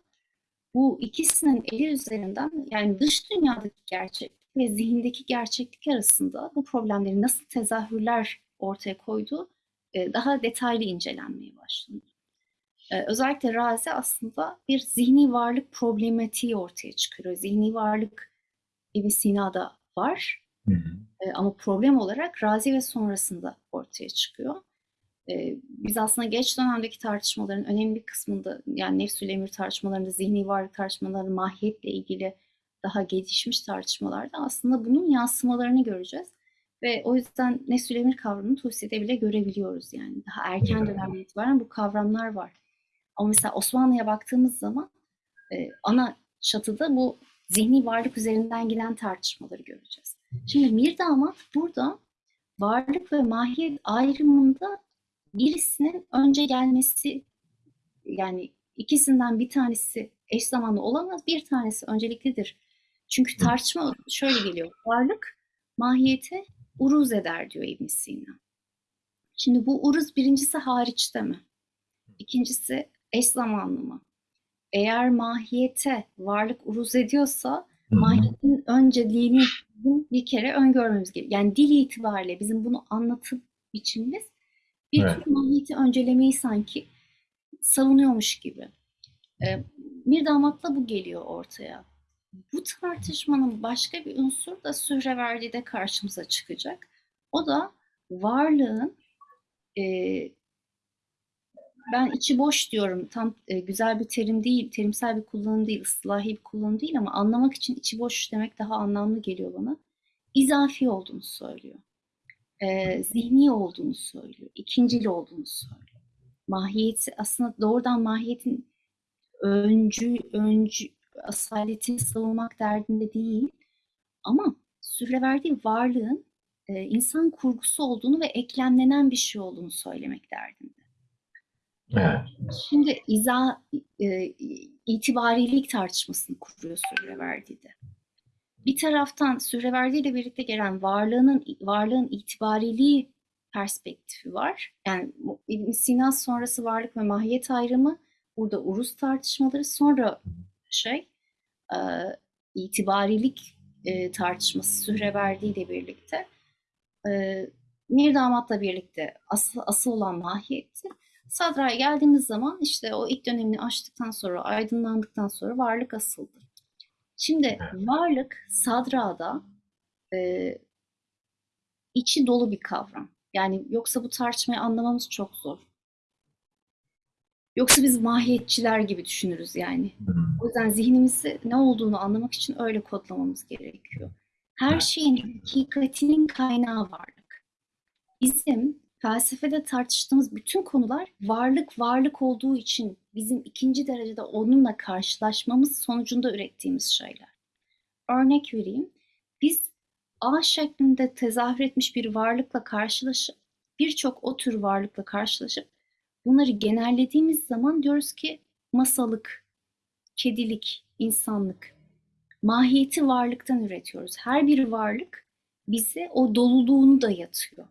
bu ikisinin eli üzerinden yani dış dünyadaki gerçeklik ve zihindeki gerçeklik arasında bu problemleri nasıl tezahürler ortaya koyduğu e, daha detaylı incelenmeye başlandı. E, özellikle Razi aslında bir zihni varlık problematiği ortaya çıkarıyor. Zihni varlık İbn Sina'da var Hı hı. e, ama problem olarak Razi ve sonrasında ortaya çıkıyor. Ee, biz aslında geç dönemdeki tartışmaların önemli bir kısmında yani nefsül emir tartışmalarında, zihni varlık tartışmalarında, mahiyetle ilgili daha gelişmiş tartışmalarda aslında bunun yansımalarını göreceğiz. Ve o yüzden nefsül emir kavramını Tusi'de bile görebiliyoruz yani. Daha erken dönemden itibaren bu kavramlar var. Ama mesela Osmanlı'ya baktığımız zaman e, ana çatıda bu zihni varlık üzerinden giden tartışmaları göreceğiz. Şimdi Mirdamat burada varlık ve mahiyet ayrımında birisinin önce gelmesi yani ikisinden bir tanesi eş zamanlı olamaz, bir tanesi önceliklidir. Çünkü tartışma şöyle geliyor. Varlık mahiyete uruz eder diyor İbn Sina. Şimdi bu uruz birincisi hariçte mi? İkincisi eş zamanlı mı? Eğer mahiyete varlık uruz ediyorsa mahiyetin önceliğini bir kere öngörmemiz gerekiyor. Yani dil itibariyle bizim bunu anlatım biçimimiz bir Evet. tür mahiyeti öncelemeyi sanki savunuyormuş gibi. Ee, bir damatla bu geliyor ortaya. Bu tartışmanın başka bir unsur da Sühreverdi'de karşımıza çıkacak. O da varlığın e, ben içi boş diyorum. Tam e, güzel bir terim değil, terimsel bir kullanım değil, ıslahi bir kullanım değil ama anlamak için içi boş demek daha anlamlı geliyor bana. İzafi olduğunu söylüyor. E, zihni olduğunu söylüyor, ikincil olduğunu söylüyor. Mahiyeti aslında doğrudan mahiyetin öncü, öncü asaletini savunmak derdinde değil ama süreverdiği varlığın e, insan kurgusu olduğunu ve eklemlenen bir şey olduğunu söylemek derdinde. Evet. Şimdi iza e, itibarilik tartışmasını kuruyor Sürreverdi'de. Bir taraftan Sürreverdi ile birlikte gelen varlığının varlığın itibariliği perspektifi var. Yani İbn Sina sonrası varlık ve mahiyet ayrımı burada uruz tartışmaları sonra şey e, itibarilik e, tartışması Sürreverdi ile birlikte e, Mir Damat'la birlikte asıl, asıl olan mahiyeti Sadra'ya geldiğimiz zaman işte o ilk dönemini aştıktan sonra, aydınlandıktan sonra varlık asıldı. Şimdi varlık Sadra'da e, içi dolu bir kavram. Yani yoksa bu tartışmayı anlamamız çok zor. Yoksa biz mahiyetçiler gibi düşünürüz yani. O yüzden zihnimizi ne olduğunu anlamak için öyle kodlamamız gerekiyor. Her şeyin hakikatinin kaynağı varlık. Bizim felsefede tartıştığımız bütün konular varlık varlık olduğu için bizim ikinci derecede onunla karşılaşmamız sonucunda ürettiğimiz şeyler. Örnek vereyim. Biz A şeklinde tezahür etmiş bir varlıkla karşılaşıp birçok o tür varlıkla karşılaşıp bunları genellediğimiz zaman diyoruz ki masalık, kedilik, insanlık. Mahiyeti varlıktan üretiyoruz. Her bir varlık bize o doluluğunu da yatıyor.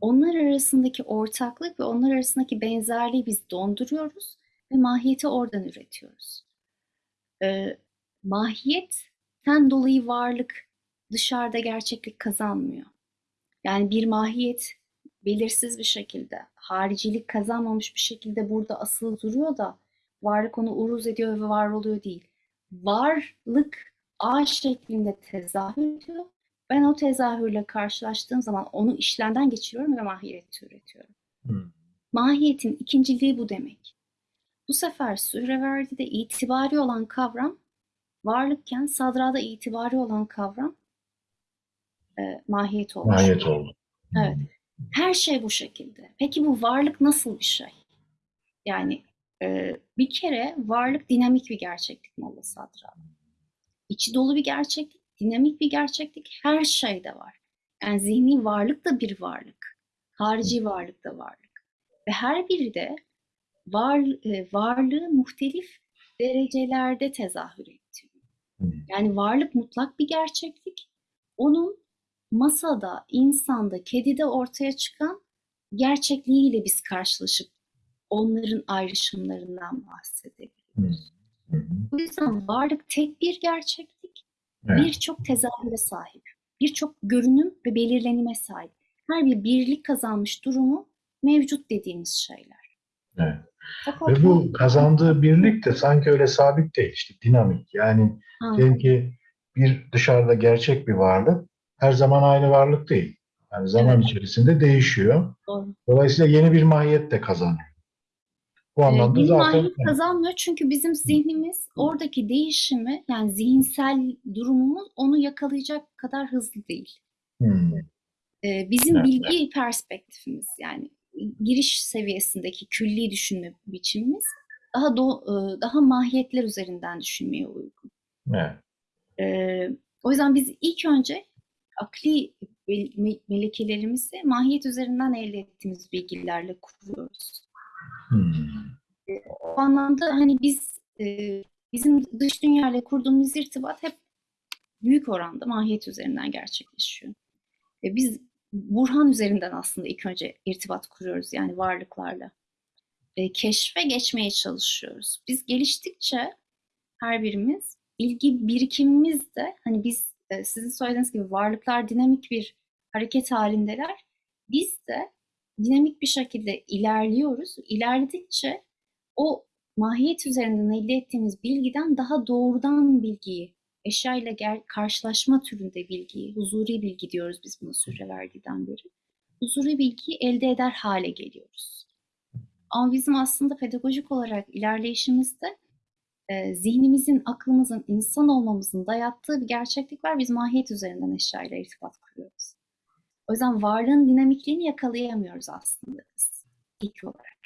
Onlar arasındaki ortaklık ve onlar arasındaki benzerliği biz donduruyoruz ve mahiyeti oradan üretiyoruz. Ee, mahiyetten dolayı varlık dışarıda gerçeklik kazanmıyor. Yani bir mahiyet belirsiz bir şekilde, haricilik kazanmamış bir şekilde burada asılı duruyor da varlık onu uruz ediyor ve var oluyor değil. Varlık A şeklinde tezahür ediyor. Ben o tezahürle karşılaştığım zaman onu işlemden geçiriyorum ve mahiyet üretiyorum. Hmm. Mahiyetin ikinciliği bu demek. Bu sefer Sühreverdi'de itibari olan kavram varlıkken Sadra'da itibari olan kavram e, mahiyet olmuş. Mahiyet oldu. Evet. Her şey bu şekilde. Peki bu varlık nasıl bir şey? Yani e, bir kere varlık dinamik bir gerçeklik Molla Sadra. İçi dolu bir gerçeklik, dinamik bir gerçeklik her şeyde var. Yani zihni varlık da bir varlık. Harici varlık da varlık. Ve her biri de var, e, varlığı muhtelif derecelerde tezahür ettiriyor. Yani varlık mutlak bir gerçeklik. Onun masada, insanda, kedide ortaya çıkan gerçekliğiyle biz karşılaşıp onların ayrışımlarından bahsedebiliriz. Bu yüzden varlık tek bir gerçeklik, Evet. birçok tezahüre sahip, birçok görünüm ve belirlenime sahip. Her bir birlik kazanmış durumu mevcut dediğimiz şeyler. Evet. Ve bu kazandığı birlik de sanki öyle sabit değil. İşte dinamik. Yani diyelim ki bir dışarıda gerçek bir varlık her zaman aynı varlık değil. Yani zaman Evet. içerisinde değişiyor. doğru. Dolayısıyla yeni bir mahiyet de kazanıyor. Bu Ee, anlamda bir zaten mahiyet kazanmıyor çünkü bizim zihnimiz oradaki değişimi yani zihinsel durumumuz onu yakalayacak kadar hızlı değil. Hmm, Ee, bizim Evet. bilgi perspektifimiz yani giriş seviyesindeki külli düşünme biçimimiz daha do- e, daha mahiyetler üzerinden düşünmeye uygun. evet. Ee, o yüzden biz ilk önce akli me- me- melekelerimizi mahiyet üzerinden elde ettiğimiz bilgilerle kuruyoruz. Hmm, O anlamda hani biz e, bizim dış dünyayla kurduğumuz irtibat hep büyük oranda mahiyet üzerinden gerçekleşiyor. Ve biz Burhan üzerinden aslında ilk önce irtibat kuruyoruz yani varlıklarla. E, keşfe geçmeye çalışıyoruz. Biz geliştikçe her birimiz bilgi birikimimiz de hani biz e, sizin söylediğiniz gibi varlıklar dinamik bir hareket halindeler. Biz de dinamik bir şekilde ilerliyoruz. İlerledikçe o mahiyet üzerinden elde ettiğimiz bilgiden daha doğrudan bilgiyi, eşya ile gel- karşılaşma türünde bilgiyi, huzuri bilgi diyoruz biz buna süre verdiğinden beri. Huzuri bilgiyi elde eder hale geliyoruz. Ama bizim aslında pedagojik olarak ilerleyişimizde e, zihnimizin, aklımızın, insan olmamızın dayattığı bir gerçeklik var. Biz mahiyet üzerinden eşya ile irtibat kuruyoruz. O yüzden varlığın dinamikliğini yakalayamıyoruz aslında biz ilk olarak.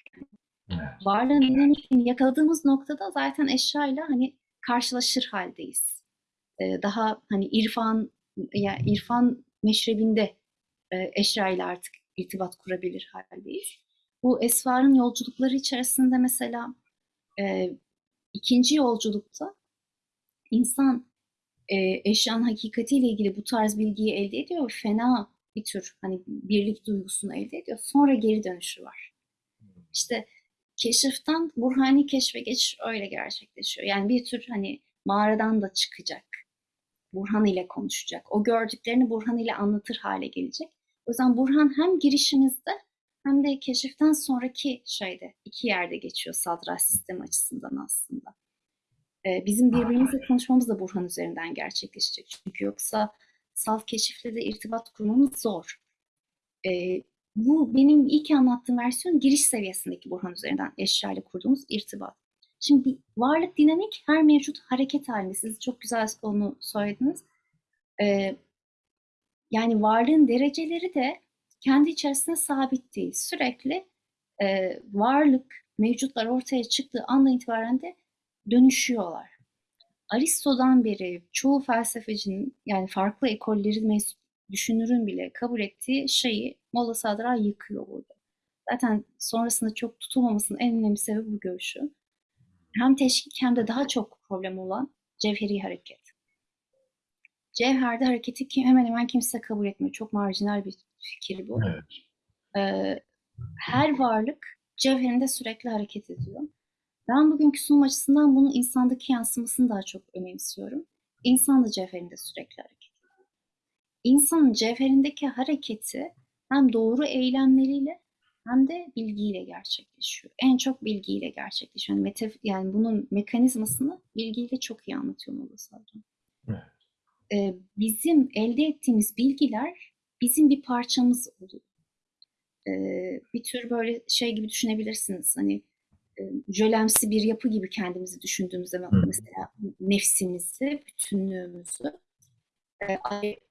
Evet. Varlığın dinamikliğini yakaladığımız noktada zaten eşyayla hani karşılaşır haldeyiz. Ee, daha hani irfan ya irfan meşrebinde e, eşyayla artık irtibat kurabilir haldeyiz. Bu esvarın yolculukları içerisinde mesela e, ikinci yolculukta insan e, eşyanın hakikatiyle ilgili bu tarz bilgiyi elde ediyor fena bir tür hani birlik duygusunu elde ediyor. Sonra geri dönüşü var. İşte keşiften burhani keşfe geçiş öyle gerçekleşiyor. Yani bir tür hani mağaradan da çıkacak. Burhan ile konuşacak. O gördüklerini Burhan ile anlatır hale gelecek. O yüzden Burhan hem girişimizde hem de keşiften sonraki şeyde iki yerde geçiyor sadra sistemi açısından aslında. Ee, bizim birbirimizle konuşmamız da Burhan üzerinden gerçekleşecek. Çünkü yoksa salt keşifle de irtibat kurmamız zor. Ee, bu benim ilk anlattığım versiyon giriş seviyesindeki Burhan üzerinden eşya ile kurduğumuz irtibat. Şimdi varlık dinamik her mevcut hareket halinde. Siz çok güzel onu söylediniz. Ee, yani varlığın dereceleri de kendi içerisinde sabit değil. Sürekli e, varlık, mevcutlar ortaya çıktığı andan itibaren de dönüşüyorlar. Aristo'dan beri çoğu felsefecinin yani farklı ekolleri mensup düşünürün bile kabul ettiği şeyi Molla Sadra yıkıyor burada. Zaten sonrasında çok tutulmamasının en önemli sebebi bu görüşü. Hem teşkik hem de daha çok problem olan cevheri hareket. Cevherde hareketi kim, hemen hemen kimse kabul etmiyor. Çok marjinal bir fikir bu. Evet. Ee, her varlık cevherinde sürekli hareket ediyor. Ben bugünkü sunum açısından bunun insandaki yansımasını daha çok önemsiyorum. İnsan da cevherinde sürekli hareket ediyor. İnsanın cevherindeki hareketi hem doğru eylemleriyle hem de bilgiyle gerçekleşiyor. En çok bilgiyle gerçekleşiyor. Yani, metaf- yani bunun mekanizmasını bilgiyle çok iyi anlatıyor Molla Sadra. Evet. Ee, bizim elde ettiğimiz bilgiler bizim bir parçamız oluyor. Ee, bir tür böyle şey gibi düşünebilirsiniz. Hani e, jölemsi bir yapı gibi kendimizi düşündüğümüzde Hı. mesela nefsimizi, bütünlüğümüzü e,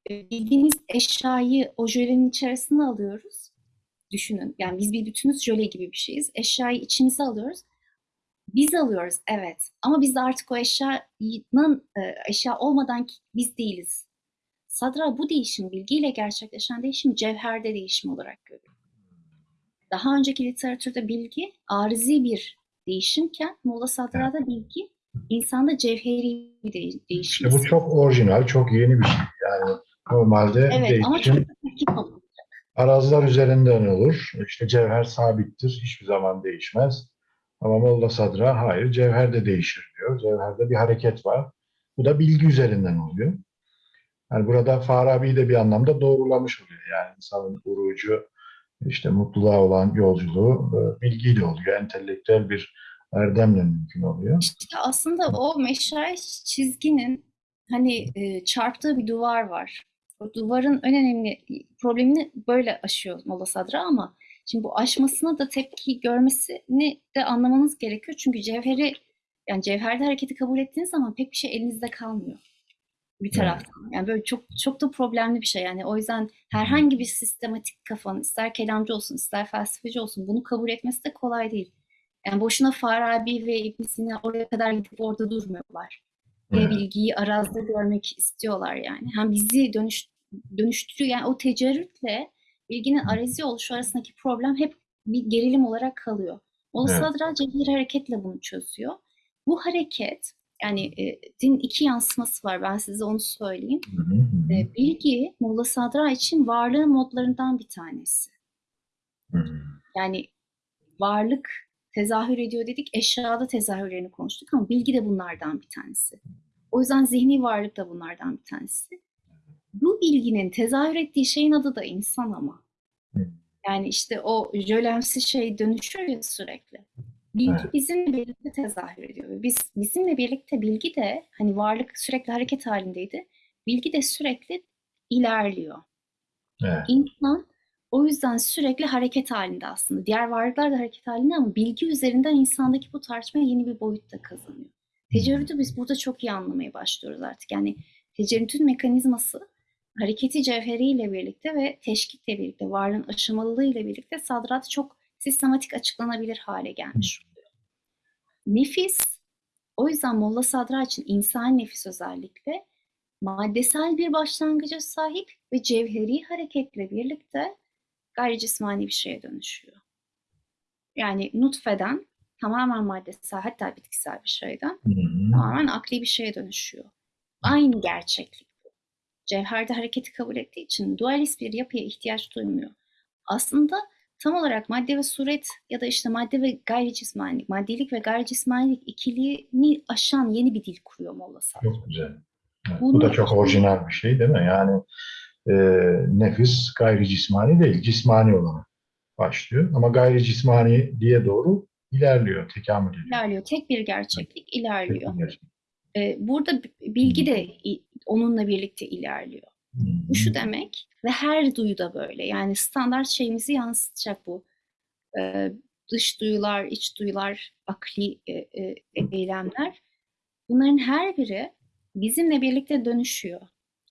bildiğimiz eşyayı o jölenin içerisine alıyoruz. Düşünün. Yani biz bir bütünüz jöle gibi bir şeyiz. Eşyayı içimize alıyoruz. Biz alıyoruz evet. Ama biz de artık o eşyanın e, eşya olmadan biz değiliz. Sadra bu değişim, bilgiyle gerçekleşen değişim cevherde değişim olarak görüyor. Daha önceki literatürde bilgi arızi bir değişimken Molla Sadra'da bilgi insanda cevheri bir de- değişim. İşte bu çok orijinal, çok yeni bir şey. Yani normalde Evet ama değişim çok tepki topluyor. Araziler üzerinden olur. İşte cevher sabittir, hiçbir zaman değişmez. Ama Molla Sadra hayır, cevher de değişir diyor. Cevherde bir hareket var. Bu da bilgi üzerinden oluyor. Yani burada Farabi de bir anlamda doğrulamış oluyor. Yani insanın urucu, işte mutluluğa olan yolculuğu e, bilgiyle oluyor. Entelektüel bir erdemle mümkün oluyor. İşte aslında o meşale çizginin hani e, çarptığı bir duvar var. Duvarın en önemli problemini böyle aşıyor Molla Sadra ama şimdi bu aşmasına da tepki görmesini de anlamanız gerekiyor. Çünkü cevheri yani cevherde hareketi kabul ettiğiniz zaman pek bir şey elinizde kalmıyor bir taraftan. Yani böyle çok çok da problemli bir şey yani. O yüzden herhangi bir sistematik kafanın ister kelamcı olsun ister felsefeci olsun bunu kabul etmesi de kolay değil. Yani boşuna Farabi ve İbn Sina oraya kadar gidip orada durmuyorlar. Ve bilgiyi arazide görmek istiyorlar yani. Hem bizi dönüş, dönüştürüyor. Yani o tecerrütle bilginin arazi oluşu arasındaki problem hep bir gerilim olarak kalıyor. Molla Evet. Cebir hareketle bunu çözüyor. Bu hareket yani e, din iki yansıması var. Ben size onu söyleyeyim. Hı hı hı. E, bilgi Molla Sadra için varlığın modlarından bir tanesi. Hı. Yani varlık tezahür ediyor dedik, eşyada tezahürlerini konuştuk ama bilgi de bunlardan bir tanesi. O yüzden zihni varlık da bunlardan bir tanesi. Bu bilginin tezahür ettiği şeyin adı da insan ama. Yani işte o jölemsi şey dönüşüyor ya sürekli. Bilgi Evet. bizimle birlikte tezahür ediyor. Biz bizimle birlikte bilgi de hani varlık sürekli hareket halindeydi. Bilgi de sürekli ilerliyor. Evet. İnsan o yüzden sürekli hareket halinde aslında. Diğer varlıklar da hareket halinde ama bilgi üzerinden insandaki bu tartışma yeni bir boyut da kazanıyor. Tecerrütü biz burada çok iyi anlamaya başlıyoruz artık. Yani tecerrütün mekanizması hareketi cevheriyle birlikte ve teşkikle birlikte, varlığın aşamalılığıyla birlikte sadrat çok sistematik açıklanabilir hale gelmiş oluyor. Nefis, o yüzden Molla Sadra için insan nefis özellikle maddesel bir başlangıca sahip ve cevheri hareketle birlikte gayri cismani bir şeye dönüşüyor. Yani nutfeden tamamen maddesel hatta bitkisel bir şeyden tamamen akli bir şeye dönüşüyor. Aynı gerçeklik. Cevherde hareketi kabul ettiği için dualist bir yapıya ihtiyaç duymuyor. Aslında tam olarak madde ve suret ya da işte madde ve gayri cismanilik, maddelik ve gayri cismanilik ikiliğini aşan yeni bir dil kuruyor Molla Sadra. Çok güzel. Evet, Bunu- bu da çok orijinal bir şey değil mi? Yani e, nefis gayri cismani değil, cismani olarak başlıyor. Ama gayri cismani diye doğru ilerliyor, tekamül ediyor. İlerliyor. Tek bir gerçeklik ilerliyor. Çok güzel. Ee, burada bilgi de onunla birlikte ilerliyor. Bu şu demek ve her duyuda böyle. Yani standart şeyimizi yansıtacak bu. Ee, dış duyular, iç duyular, akli e, e, eylemler. Bunların her biri bizimle birlikte dönüşüyor.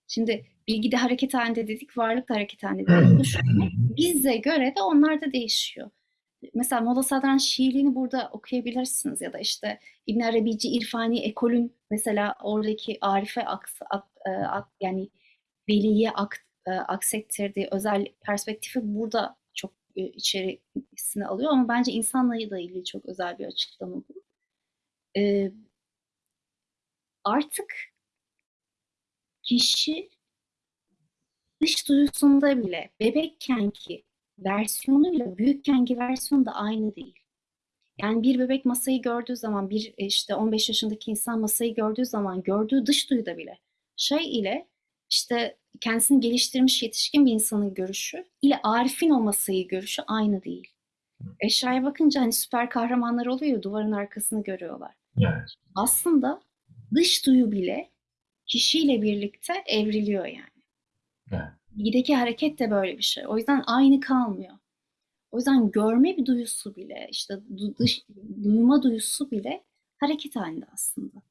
Şimdi bilgi de hareket halinde dedik, varlık da hareket halinde dedik. Bize göre de onlar da değişiyor. Mesela Molla Sadran şiirliğini burada okuyabilirsiniz ya da işte İbn Arabici İrfani ekolün mesela oradaki Arife aks, ak, e, ak- yani veliye ak, e, aksettirdiği özel perspektifi burada çok e, içerisine alıyor ama bence insanla da ilgili çok özel bir açıklama bu. E, artık kişi dış duyusunda bile bebekkenki versiyonuyla büyükkenki versiyonu da aynı değil. Yani bir bebek masayı gördüğü zaman, bir e, işte 15 yaşındaki insan masayı gördüğü zaman gördüğü dış duyuda bile şey ile işte kendisini geliştirmiş yetişkin bir insanın görüşü ile Arif'in o masayı görüşü aynı değil. Eşyaya bakınca hani süper kahramanlar oluyor duvarın arkasını görüyorlar. Evet. Aslında dış duyu bile kişiyle birlikte evriliyor yani. Evet. Bilgideki hareket de böyle bir şey. O yüzden aynı kalmıyor. O yüzden görme bir duyusu bile, işte du- dış, duyma duyusu bile hareket halinde aslında.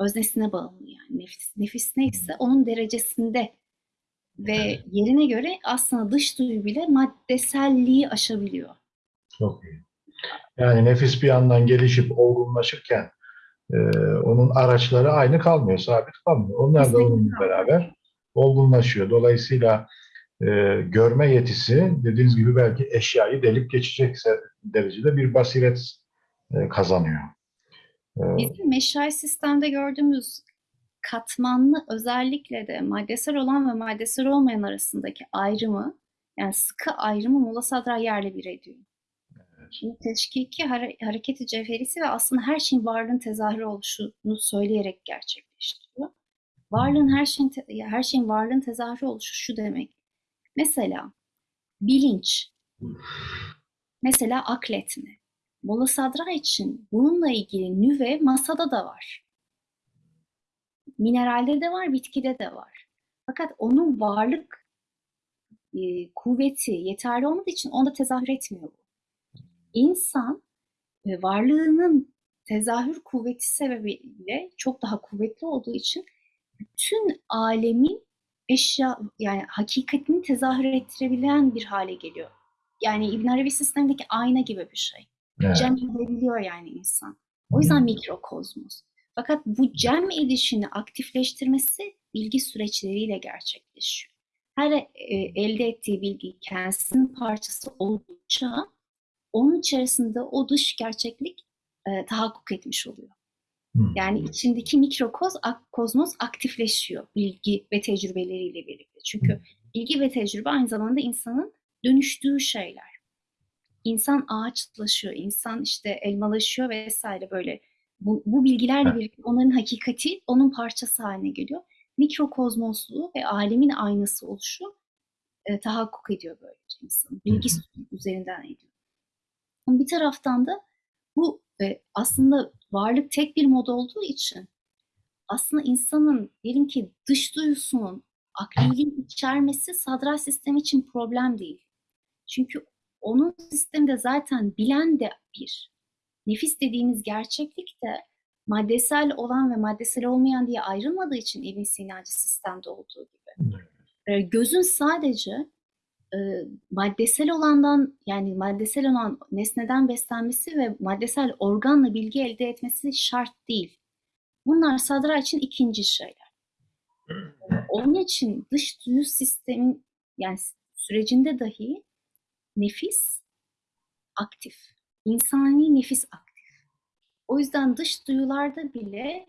Öznesine bağımlı yani. Nefis, nefis neyse onun derecesinde ve Evet. yerine göre aslında dış duyu bile maddeselliği aşabiliyor. Çok iyi. Yani nefis bir yandan gelişip olgunlaşırken e, onun araçları aynı kalmıyor, sabit kalmıyor. Onlar da onunla beraber olgunlaşıyor. Dolayısıyla e, görme yetisi dediğiniz gibi belki eşyayı delip geçecekse derecede bir basiret e, kazanıyor. E, Bizim meşai sistemde gördüğümüz katmanlı özellikle de maddesel olan ve maddesel olmayan arasındaki ayrımı yani sıkı ayrımı Molla Sadra yerle bir ediyor. Şimdi teşkiki hare- hareketi cevherisi ve aslında her şeyin varlığın tezahürü oluşunu söyleyerek gerçekleştiriyor. Varlığın her şeyin her şeyin varlığın tezahürü oluşu şu demek. Mesela bilinç, mesela akletme. Molla Sadra için bununla ilgili nüve masada da var. Mineralde de var, bitkide de var. Fakat onun varlık e, kuvveti yeterli olmadığı için onda tezahür etmiyor bu. İnsan e, varlığının tezahür kuvveti sebebiyle çok daha kuvvetli olduğu için bütün alemin eşya yani hakikatini tezahür ettirebilen bir hale geliyor. Yani İbn Arabi sistemindeki ayna gibi bir şey. evet. Cem edebiliyor yani insan. O yüzden mikrokozmos. Fakat bu cem edişini aktifleştirmesi bilgi süreçleriyle gerçekleşiyor. Her e, elde ettiği bilgi kendisinin parçası oldukça onun içerisinde o dış gerçeklik e, tahakkuk etmiş oluyor. Hı. Yani içindeki mikrokoz, ak- kozmos aktifleşiyor bilgi ve tecrübeleriyle birlikte. Çünkü bilgi ve tecrübe aynı zamanda insanın dönüştüğü şeyler. İnsan ağaçlaşıyor, insan işte elmalaşıyor vesaire böyle. Bu, bu bilgilerle birlikte onların hakikati onun parçası haline geliyor. Mikrokozmosluğu ve alemin aynası oluşu e, tahakkuk ediyor böylece insanın. Bilgi üzerinden ediyor. Bir taraftan da bu e, aslında varlık tek bir mod olduğu için aslında insanın diyelim ki dış duyusunun akliliği içermesi sadra sistemi için problem değil. Çünkü onun sisteminde zaten bilen de bir. Nefis dediğimiz gerçeklik de maddesel olan ve maddesel olmayan diye ayrılmadığı için İbn Sinacı sistemde olduğu gibi. e, gözün sadece e, maddesel olandan yani maddesel olan nesneden beslenmesi ve maddesel organla bilgi elde etmesi şart değil. Bunlar sadra için ikinci şeyler. Onun için dış duyu sistemin yani sürecinde dahi nefis aktif. İnsani nefis aktif. O yüzden dış duyularda bile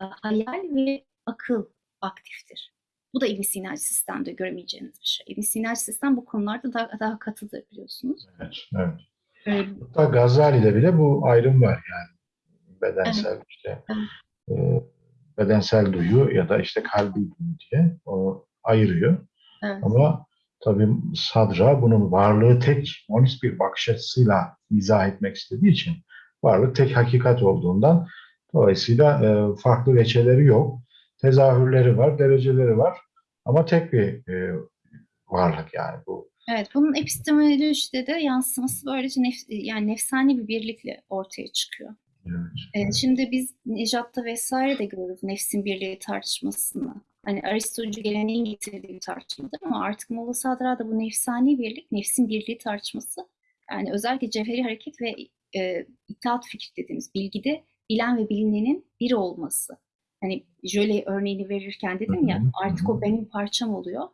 e, hayal ve akıl aktiftir. Bu da ibn Sina'cı sistemde göremeyeceğiniz bir şey. ibn Sina'cı sistem bu konularda daha, daha katıdır biliyorsunuz. Evet, evet. Ee, Hatta Gazali'de bile bu ayrım var yani. Bedensel işte e, bedensel duyu ya da işte kalbi duyu diye o ayırıyor. evet. Ama tabii Sadra bunun varlığı tek monist bir bakış açısıyla izah etmek istediği için varlık tek hakikat olduğundan dolayısıyla e, farklı veçeleri yok. Tezahürleri var, dereceleri var ama tek bir e, varlık yani bu. Evet, bunun epistemolojide de yansıması böylece nef yani nefsani bir birlikle ortaya çıkıyor. Evet. Ee, şimdi biz Nejat'ta vesaire de görürüz nefsin birliği tartışmasını. Hani Aristocu geleneğin getirdiği bir tartışmadır ama artık Molla Sadra'da bu nefsani birlik, nefsin birliği tartışması yani özellikle cevheri hareket ve e, itaat fikri dediğimiz bilgide bilen ve bilinenin bir olması. Hani jöle örneğini verirken dedim ya artık o benim parçam oluyor.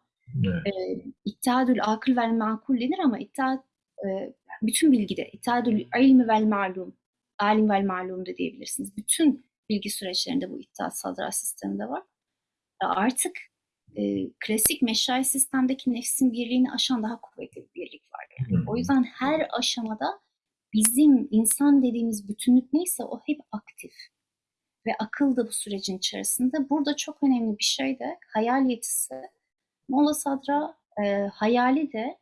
Evet. E, İttihadül akıl vel makul denir ama ittihat e, bütün bilgide ittihadül ilmi vel malum alim vel malum da diyebilirsiniz. Bütün bilgi süreçlerinde bu ittihat sadra sisteminde var. E, Artık e, klasik meşai sistemdeki nefsin birliğini aşan daha kuvvetli bir birlik var. Yani. O yüzden her aşamada bizim insan dediğimiz bütünlük neyse o hep aktif. Ve akıl da bu sürecin içerisinde. Burada çok önemli bir şey de hayal yetisi. Molla Sadra e, hayali de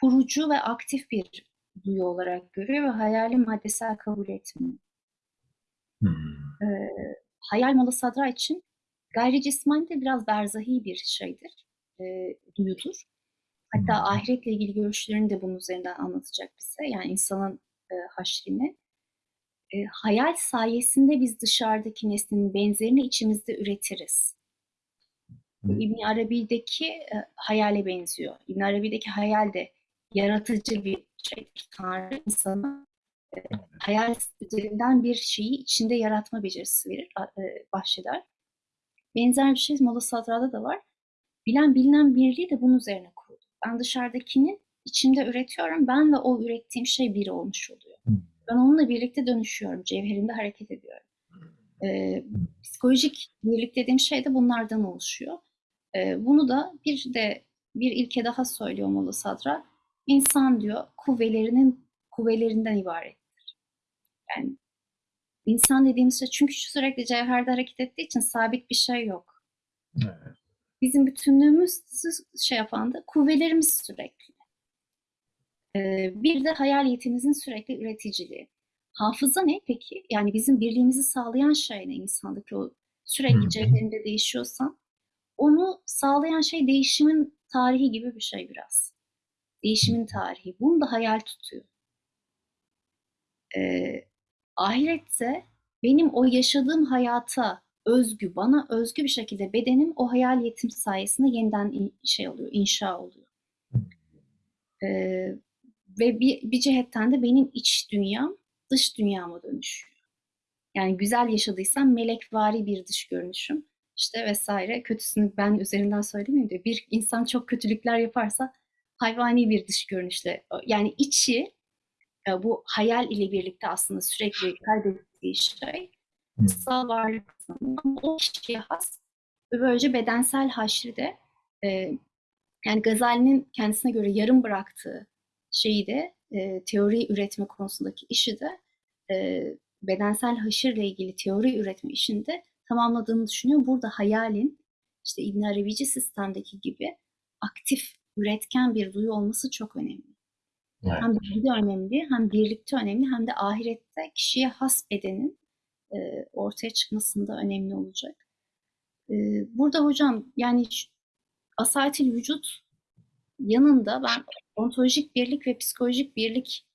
kurucu ve aktif bir duyu olarak görüyor ve hayali maddesel kabul etmiyor. Hı. E, hayal Molla Sadra için gayri cismani de biraz berzahi bir şeydir, e, duyudur. Hatta Hı. ahiretle ilgili görüşlerini de bunun üzerinden anlatacak bize. Yani insanın e, haşrini. E, hayal sayesinde biz dışarıdaki nesnenin benzerini içimizde üretiriz. İbn Arabi'deki e, hayale benziyor. İbn Arabi'deki hayal de yaratıcı bir şeydir. Tanrı insana e, hayal üzerinden bir şeyi içinde yaratma becerisi verir, e, bahşeder. Benzer bir şey Molla Sadra'da da var. Bilen bilinen birliği de bunun üzerine kuruldu. Ben dışarıdakini içimde üretiyorum. Ben ve o ürettiğim şey bir olmuş oluyor. Hı. Ben onunla birlikte dönüşüyorum. Cevherimde hareket ediyorum. Ee, psikolojik birlik dediğim şey de bunlardan oluşuyor. Ee, bunu da bir de bir ilke daha söylüyor Molla Sadra. İnsan diyor kuvvelerinin kuvvelerinden ibarettir. Yani insan dediğimiz şey çünkü sürekli cevherde hareket ettiği için sabit bir şey yok. Evet. Bizim bütünlüğümüz şey yapan da kuvvelerimiz sürekli. Bir de hayal yetimizin sürekli üreticiliği. Hafıza ne peki? Yani bizim birliğimizi sağlayan şey ne insandaki o sürekli cevherinde değişiyorsan onu sağlayan şey değişimin tarihi gibi bir şey biraz. Değişimin tarihi. Bunu da hayal tutuyor. Ee, ahirette benim o yaşadığım hayata özgü, bana özgü bir şekilde bedenim o hayal yetim sayesinde yeniden şey oluyor, inşa oluyor. Ee, ve bir, bir cihetten de benim iç dünyam dış dünyama dönüşüyor. Yani güzel yaşadıysam melekvari bir dış görünüşüm işte vesaire. Kötüsünü ben üzerinden söylemeyeyim de bir insan çok kötülükler yaparsa hayvani bir dış görünüşle yani içi e, bu hayal ile birlikte aslında sürekli kaydettiği şey Hı. dışsal varlık o kişiye has ve böylece bedensel haşri de e, yani Gazali'nin kendisine göre yarım bıraktığı şeyi de e, teori üretme konusundaki işi de e, bedensel haşırla ilgili teori üretme işinde tamamladığını düşünüyor. Burada hayalin işte İbn Arabici sistemdeki gibi aktif, üretken bir duyu olması çok önemli. Evet. Hem bilgide önemli, hem birlikte önemli, hem de ahirette kişiye has bedenin e, ortaya çıkmasında önemli olacak. E, burada hocam yani asayetil vücut yanında ben ontolojik birlik ve psikolojik birlik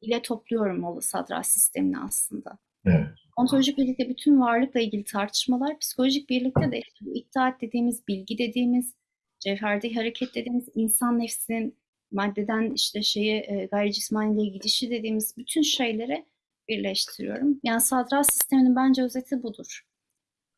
ile topluyorum Molla Sadra sistemini aslında. Evet. Ontolojik birlikte bütün varlıkla ilgili tartışmalar, psikolojik birlikte de işte bu iddiat dediğimiz, bilgi dediğimiz cevherde hareket dediğimiz insan nefsinin maddeden işte şeye e, gayri cismaniye gidişi dediğimiz bütün şeyleri birleştiriyorum. Yani sadrat sisteminin bence özeti budur.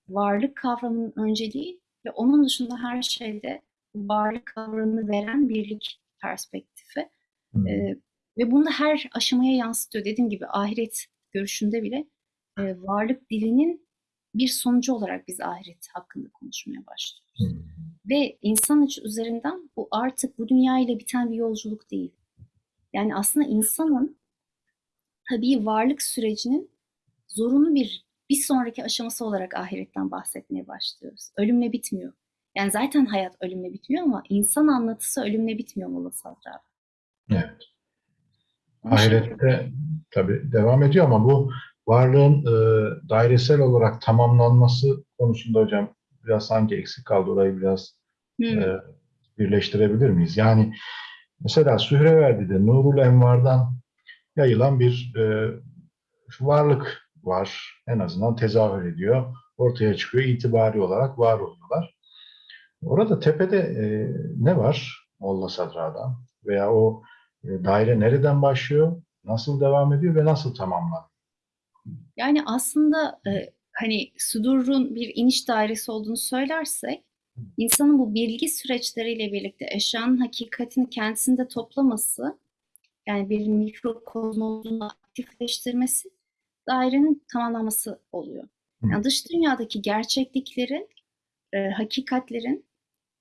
Varlık kavramının önceliği ve onun dışında her şeyde varlık kavramını veren birlik perspektifi. Hmm. Ee, ve bunu her aşamaya yansıtıyor. Dediğim gibi ahiret görüşünde bile e, varlık dilinin bir sonucu olarak biz ahiret hakkında konuşmaya başlıyoruz. Hmm. Ve insan içi üzerinden bu artık bu dünya ile biten bir yolculuk değil. Yani aslında insanın tabii varlık sürecinin zorunlu bir bir sonraki aşaması olarak ahiretten bahsetmeye başlıyoruz. Ölümle bitmiyor. Yani zaten hayat ölümle bitmiyor ama insan anlatısı ölümle bitmiyor Molla Sadri abi. Evet. Ahirette tabii devam ediyor ama bu varlığın e, dairesel olarak tamamlanması konusunda hocam biraz sanki eksik kaldı. Orayı biraz e, birleştirebilir miyiz? Yani mesela Sühreverdi'de Nurul Envar'dan yayılan bir e, varlık var. En azından tezahür ediyor. Ortaya çıkıyor. itibari olarak var oluyorlar. Orada tepede e, ne var Molla Sadra'da? Veya o e, daire nereden başlıyor? Nasıl devam ediyor ve nasıl tamamlanıyor? Yani aslında e, hani sudurun bir iniş dairesi olduğunu söylersek insanın bu bilgi süreçleriyle birlikte eşyanın hakikatini kendisinde toplaması yani bir mikrokozmosunu aktifleştirmesi dairenin tamamlaması oluyor. Yani dış dünyadaki gerçekliklerin, e, hakikatlerin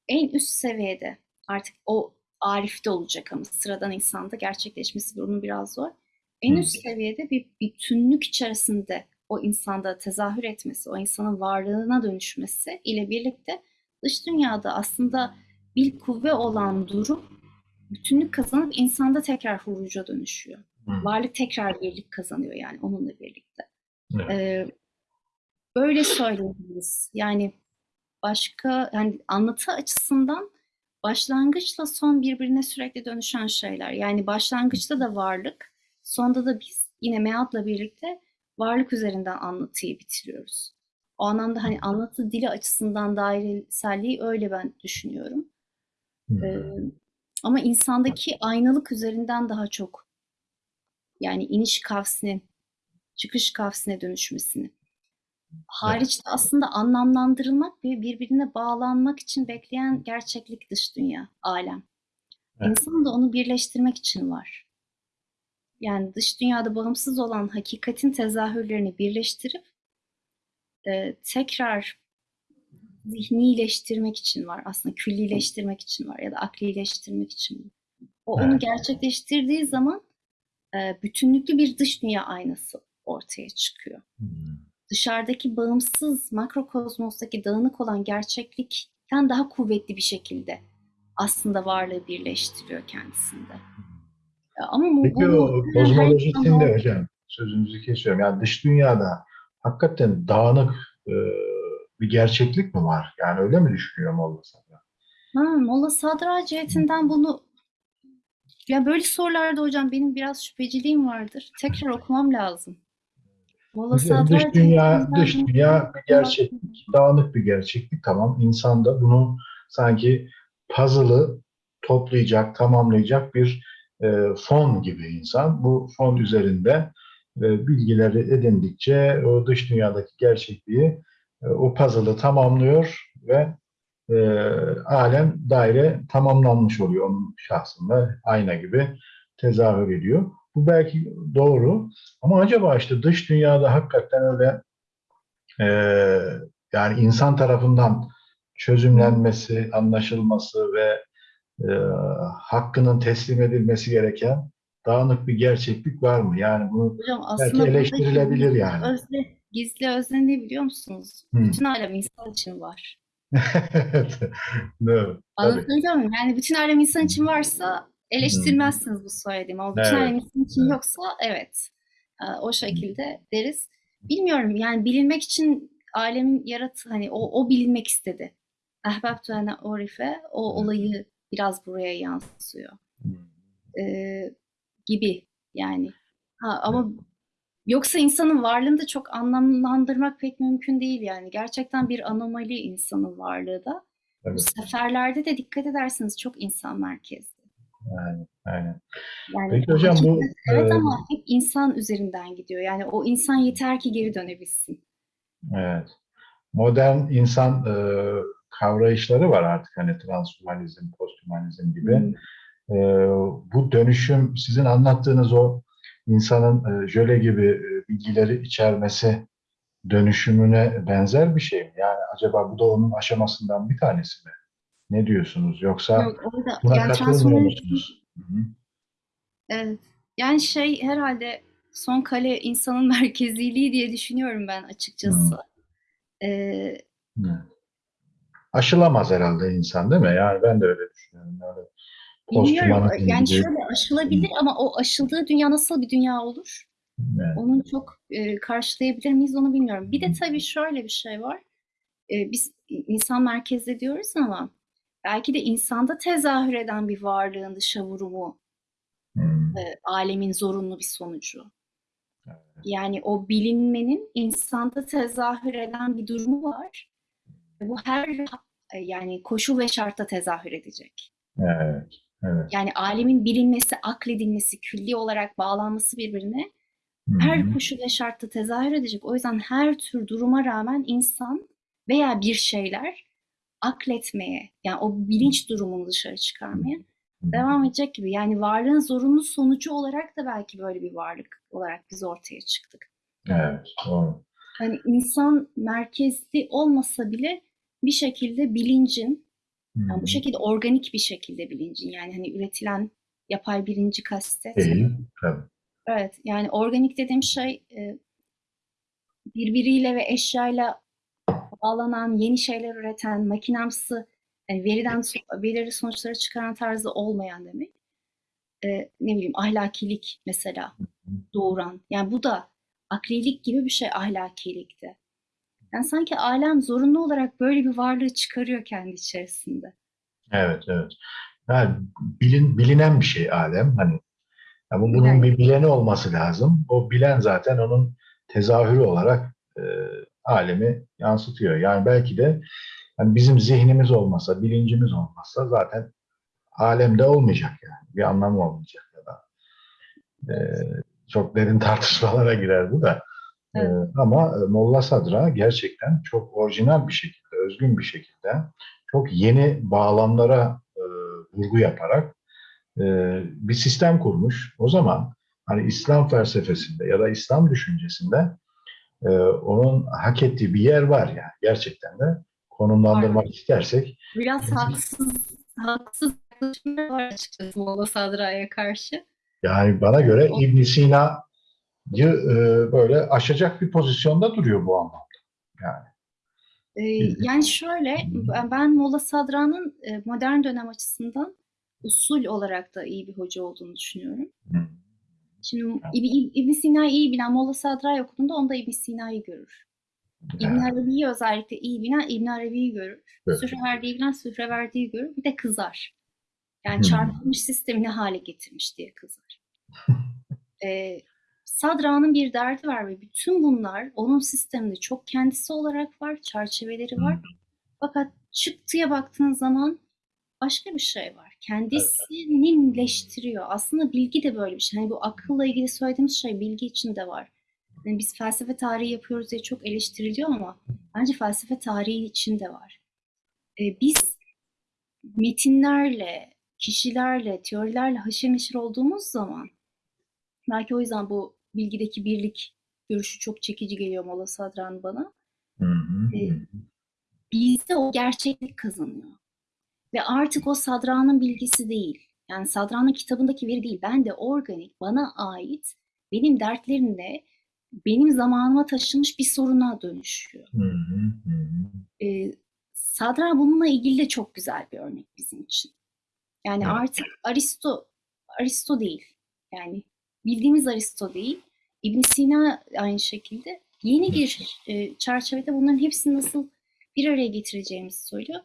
en üst seviyede artık o arifte olacak ama sıradan insanda gerçekleşmesi bunun biraz zor. En üst seviyede bir bütünlük içerisinde o insanda tezahür etmesi, o insanın varlığına dönüşmesi ile birlikte dış dünyada aslında bir kuvve olan durum bütünlük kazanıp insanda tekrar huruca dönüşüyor. Hı. Varlık tekrar birlik kazanıyor yani onunla birlikte. Evet. Ee, böyle söyleyebiliriz. Yani başka yani anlatı açısından başlangıçla son birbirine sürekli dönüşen şeyler. Yani başlangıçta da varlık, sonda da biz yine meatla birlikte varlık üzerinden anlatıyı bitiriyoruz. O anlamda hani anlatı dili açısından daireselliği öyle ben düşünüyorum. Hı. Ee, ama insandaki aynalık üzerinden daha çok yani iniş kavsinin çıkış kavsine dönüşmesini. Hariçte aslında anlamlandırılmak ve birbirine bağlanmak için bekleyen gerçeklik dış dünya, alem. Evet. İnsan da onu birleştirmek için var. Yani dış dünyada bağımsız olan hakikatin tezahürlerini birleştirip e, tekrar zihnileştirmek için var. Aslında küllileştirmek için var ya da aklileştirmek için. O onu Evet. gerçekleştirdiği zaman e, bütünlüklü bir dış dünya aynası ortaya çıkıyor. Hı. Dışarıdaki bağımsız makrokozmostaki dağınık olan gerçeklikten daha kuvvetli bir şekilde aslında varlığı birleştiriyor kendisinde. Ama bu, Peki bu o kozmolojisinde zaman- hocam sözünüzü kesiyorum. Yani dış dünyada hakikaten dağınık e, bir gerçeklik mi var? Yani öyle mi düşünüyor Molla Sadra? Ha, Molla Sadra cihetinden bunu ya böyle sorularda hocam benim biraz şüpheciliğim vardır. Tekrar okumam lazım. Sadra dış dünya, dış dünya bir gerçeklik, dağınık bir gerçeklik. Tamam, insan da bunu sanki puzzle'ı toplayacak, tamamlayacak bir e, fon gibi insan. Bu fon üzerinde e, bilgileri edindikçe o dış dünyadaki gerçekliği, e, o puzzle'ı tamamlıyor ve e, alem daire tamamlanmış oluyor onun şahsında. Ayna gibi tezahür ediyor. Bu belki doğru ama acaba işte dış dünyada hakikaten öyle e, yani insan tarafından çözümlenmesi, anlaşılması ve e, hakkının teslim edilmesi gereken dağınık bir gerçeklik var mı? Yani bunu Hocam belki eleştirilebilir yani. Özne, gizli özne ne biliyor musunuz? Hı. Bütün alem insan için var. evet. Anlatabiliyor muyum? Yani bütün alem insan için varsa eleştirmezsiniz bu söylediğimi. Ama bütün Evet. insan için Evet. yoksa evet. Ee, O şekilde deriz. Bilmiyorum yani bilinmek için alemin yaratı hani o, o bilinmek istedi. Ahbabtu ene orife o olayı biraz buraya yansıyor. Ee, gibi yani. Ha, ama yoksa insanın varlığını da çok anlamlandırmak pek mümkün değil yani. Gerçekten bir anomali insanın varlığı da. Bu Evet. seferlerde de dikkat ederseniz çok insan merkezli. Aynen, aynen. Yani Peki hocam bu evet e, ama hep insan üzerinden gidiyor. Yani o insan yeter ki geri dönebilsin. evet. Modern insan e, kavrayışları var artık hani transhumanizm, posthumanizm gibi. Hmm. Ee, bu dönüşüm sizin anlattığınız o insanın e, jöle gibi e, bilgileri içermesi dönüşümüne benzer bir şey mi? Yani acaba bu da onun aşamasından bir tanesi mi? Ne diyorsunuz? Yoksa Yok, orada buna yani katılmıyor musunuz? Hı hı. evet. Yani şey herhalde son kale insanın merkeziliği diye düşünüyorum ben açıkçası. Ee. Aşılamaz herhalde insan değil mi? Yani ben de öyle düşünüyorum. Yani bilmiyorum yani gibi. şöyle aşılabilir ama o aşıldığı dünya nasıl bir dünya olur? Evet. Onu çok e, karşılayabilir miyiz onu bilmiyorum. Bir de tabii şöyle bir şey var. E, biz insan merkezli diyoruz ama belki de insanda tezahür eden bir varlığın dışa vurumu Hmm. e, alemin zorunlu bir sonucu. Evet. Yani o bilinmenin insanda tezahür eden bir durumu var. Bu her e, yani koşul ve şartta tezahür edecek. Evet. Evet. Yani alemin bilinmesi, akledilmesi, külli olarak bağlanması birbirine Hı her koşul ve şartta tezahür edecek. O yüzden her tür duruma rağmen insan veya bir şeyler akletmeye, yani o bilinç durumunu dışarı çıkarmaya devam edecek gibi. Yani varlığın zorunlu sonucu olarak da belki böyle bir varlık olarak biz ortaya çıktık. Evet. Doğru. Hani insan merkezli olmasa bile bir şekilde bilincin, yani bu şekilde organik bir şekilde bilincin, yani hani üretilen yapay bilinci kastetmiyorum. Değil. Tabii. Evet, yani organik dediğim şey e, birbiriyle ve eşyayla bağlanan, yeni şeyler üreten, makinamsı, yani veriden so- belirli sonuçları çıkaran tarzı olmayan demek. E, ne bileyim ahlakilik mesela doğuran. Yani bu da aklilik gibi bir şey ahlakilikte. Yani sanki alem zorunlu olarak böyle bir varlığı çıkarıyor kendi içerisinde. Evet, evet. Yani bilin, bilinen bir şey alem. Hani ama bunun Yani bir bileni olması lazım. O bilen zaten onun tezahürü olarak e, alemi yansıtıyor. Yani belki de hani bizim zihnimiz olmasa, bilincimiz olmasa zaten alemde olmayacak yani. Bir anlamı olmayacak ya da. E, çok derin tartışmalara girer bu da. E, evet, ama e, Molla Sadra gerçekten çok orijinal bir şekilde, özgün bir şekilde çok yeni bağlamlara e, vurgu yaparak e, bir sistem kurmuş. O zaman hani İslam felsefesinde ya da İslam düşüncesinde e, onun hak ettiği bir yer var yani gerçekten de var. konumlandırmak istersek Biraz haksız, haksız var açıkçası Molla Sadra'ya karşı. yani bana Evet, göre İbn Sina'yı e, böyle aşacak bir pozisyonda duruyor bu anlamda. Yani Ee, yani şöyle, ben Molla Sadra'nın e, modern dönem açısından usul olarak da iyi bir hoca olduğunu düşünüyorum. Hı. Şimdi İb- İbn Sina'yı iyi bilen Molla Sadra'yı okuduğunda onda İbn Sina'yı görür. İbn Arabi'yi özellikle iyi bilen İbn Arabi'yi görür. evet. Sühreverdi'yi bilen Sühreverdi'yi görür. Bir de kızar. Yani Hı. çarpılmış sistemi ne hale getirmiş diye kızar. Ee, Sadra'nın bir derdi var ve bütün bunlar onun sisteminde çok kendisi olarak var, çerçeveleri var. Fakat çıktıya baktığın zaman başka bir şey var. Kendisininleştiriyor. Aslında bilgi de böyle bir şey. Hani bu akılla ilgili söylediğimiz şey bilgi için de var. Yani biz felsefe tarihi yapıyoruz diye çok eleştiriliyor ama bence felsefe tarihi için de var. Ee, biz metinlerle, kişilerle, teorilerle haşır neşir olduğumuz zaman belki o yüzden bu bilgideki birlik görüşü çok çekici geliyor Molla Sadran bana. Hı hı. Ee, bizde o gerçeklik kazanıyor. Ve artık o Sadra'nın bilgisi değil. Yani Sadra'nın kitabındaki veri değil. Ben de organik, bana ait, benim dertlerimle benim zamanıma taşınmış bir soruna dönüşüyor. Hı hı. Hı hı. Ee, Sadra bununla ilgili de çok güzel bir örnek bizim için. Yani Evet. artık Aristo, Aristo değil. Yani bildiğimiz Aristo değil. İbn Sina aynı şekilde yeni bir e, çerçevede bunların hepsini nasıl bir araya getireceğimizi söylüyor.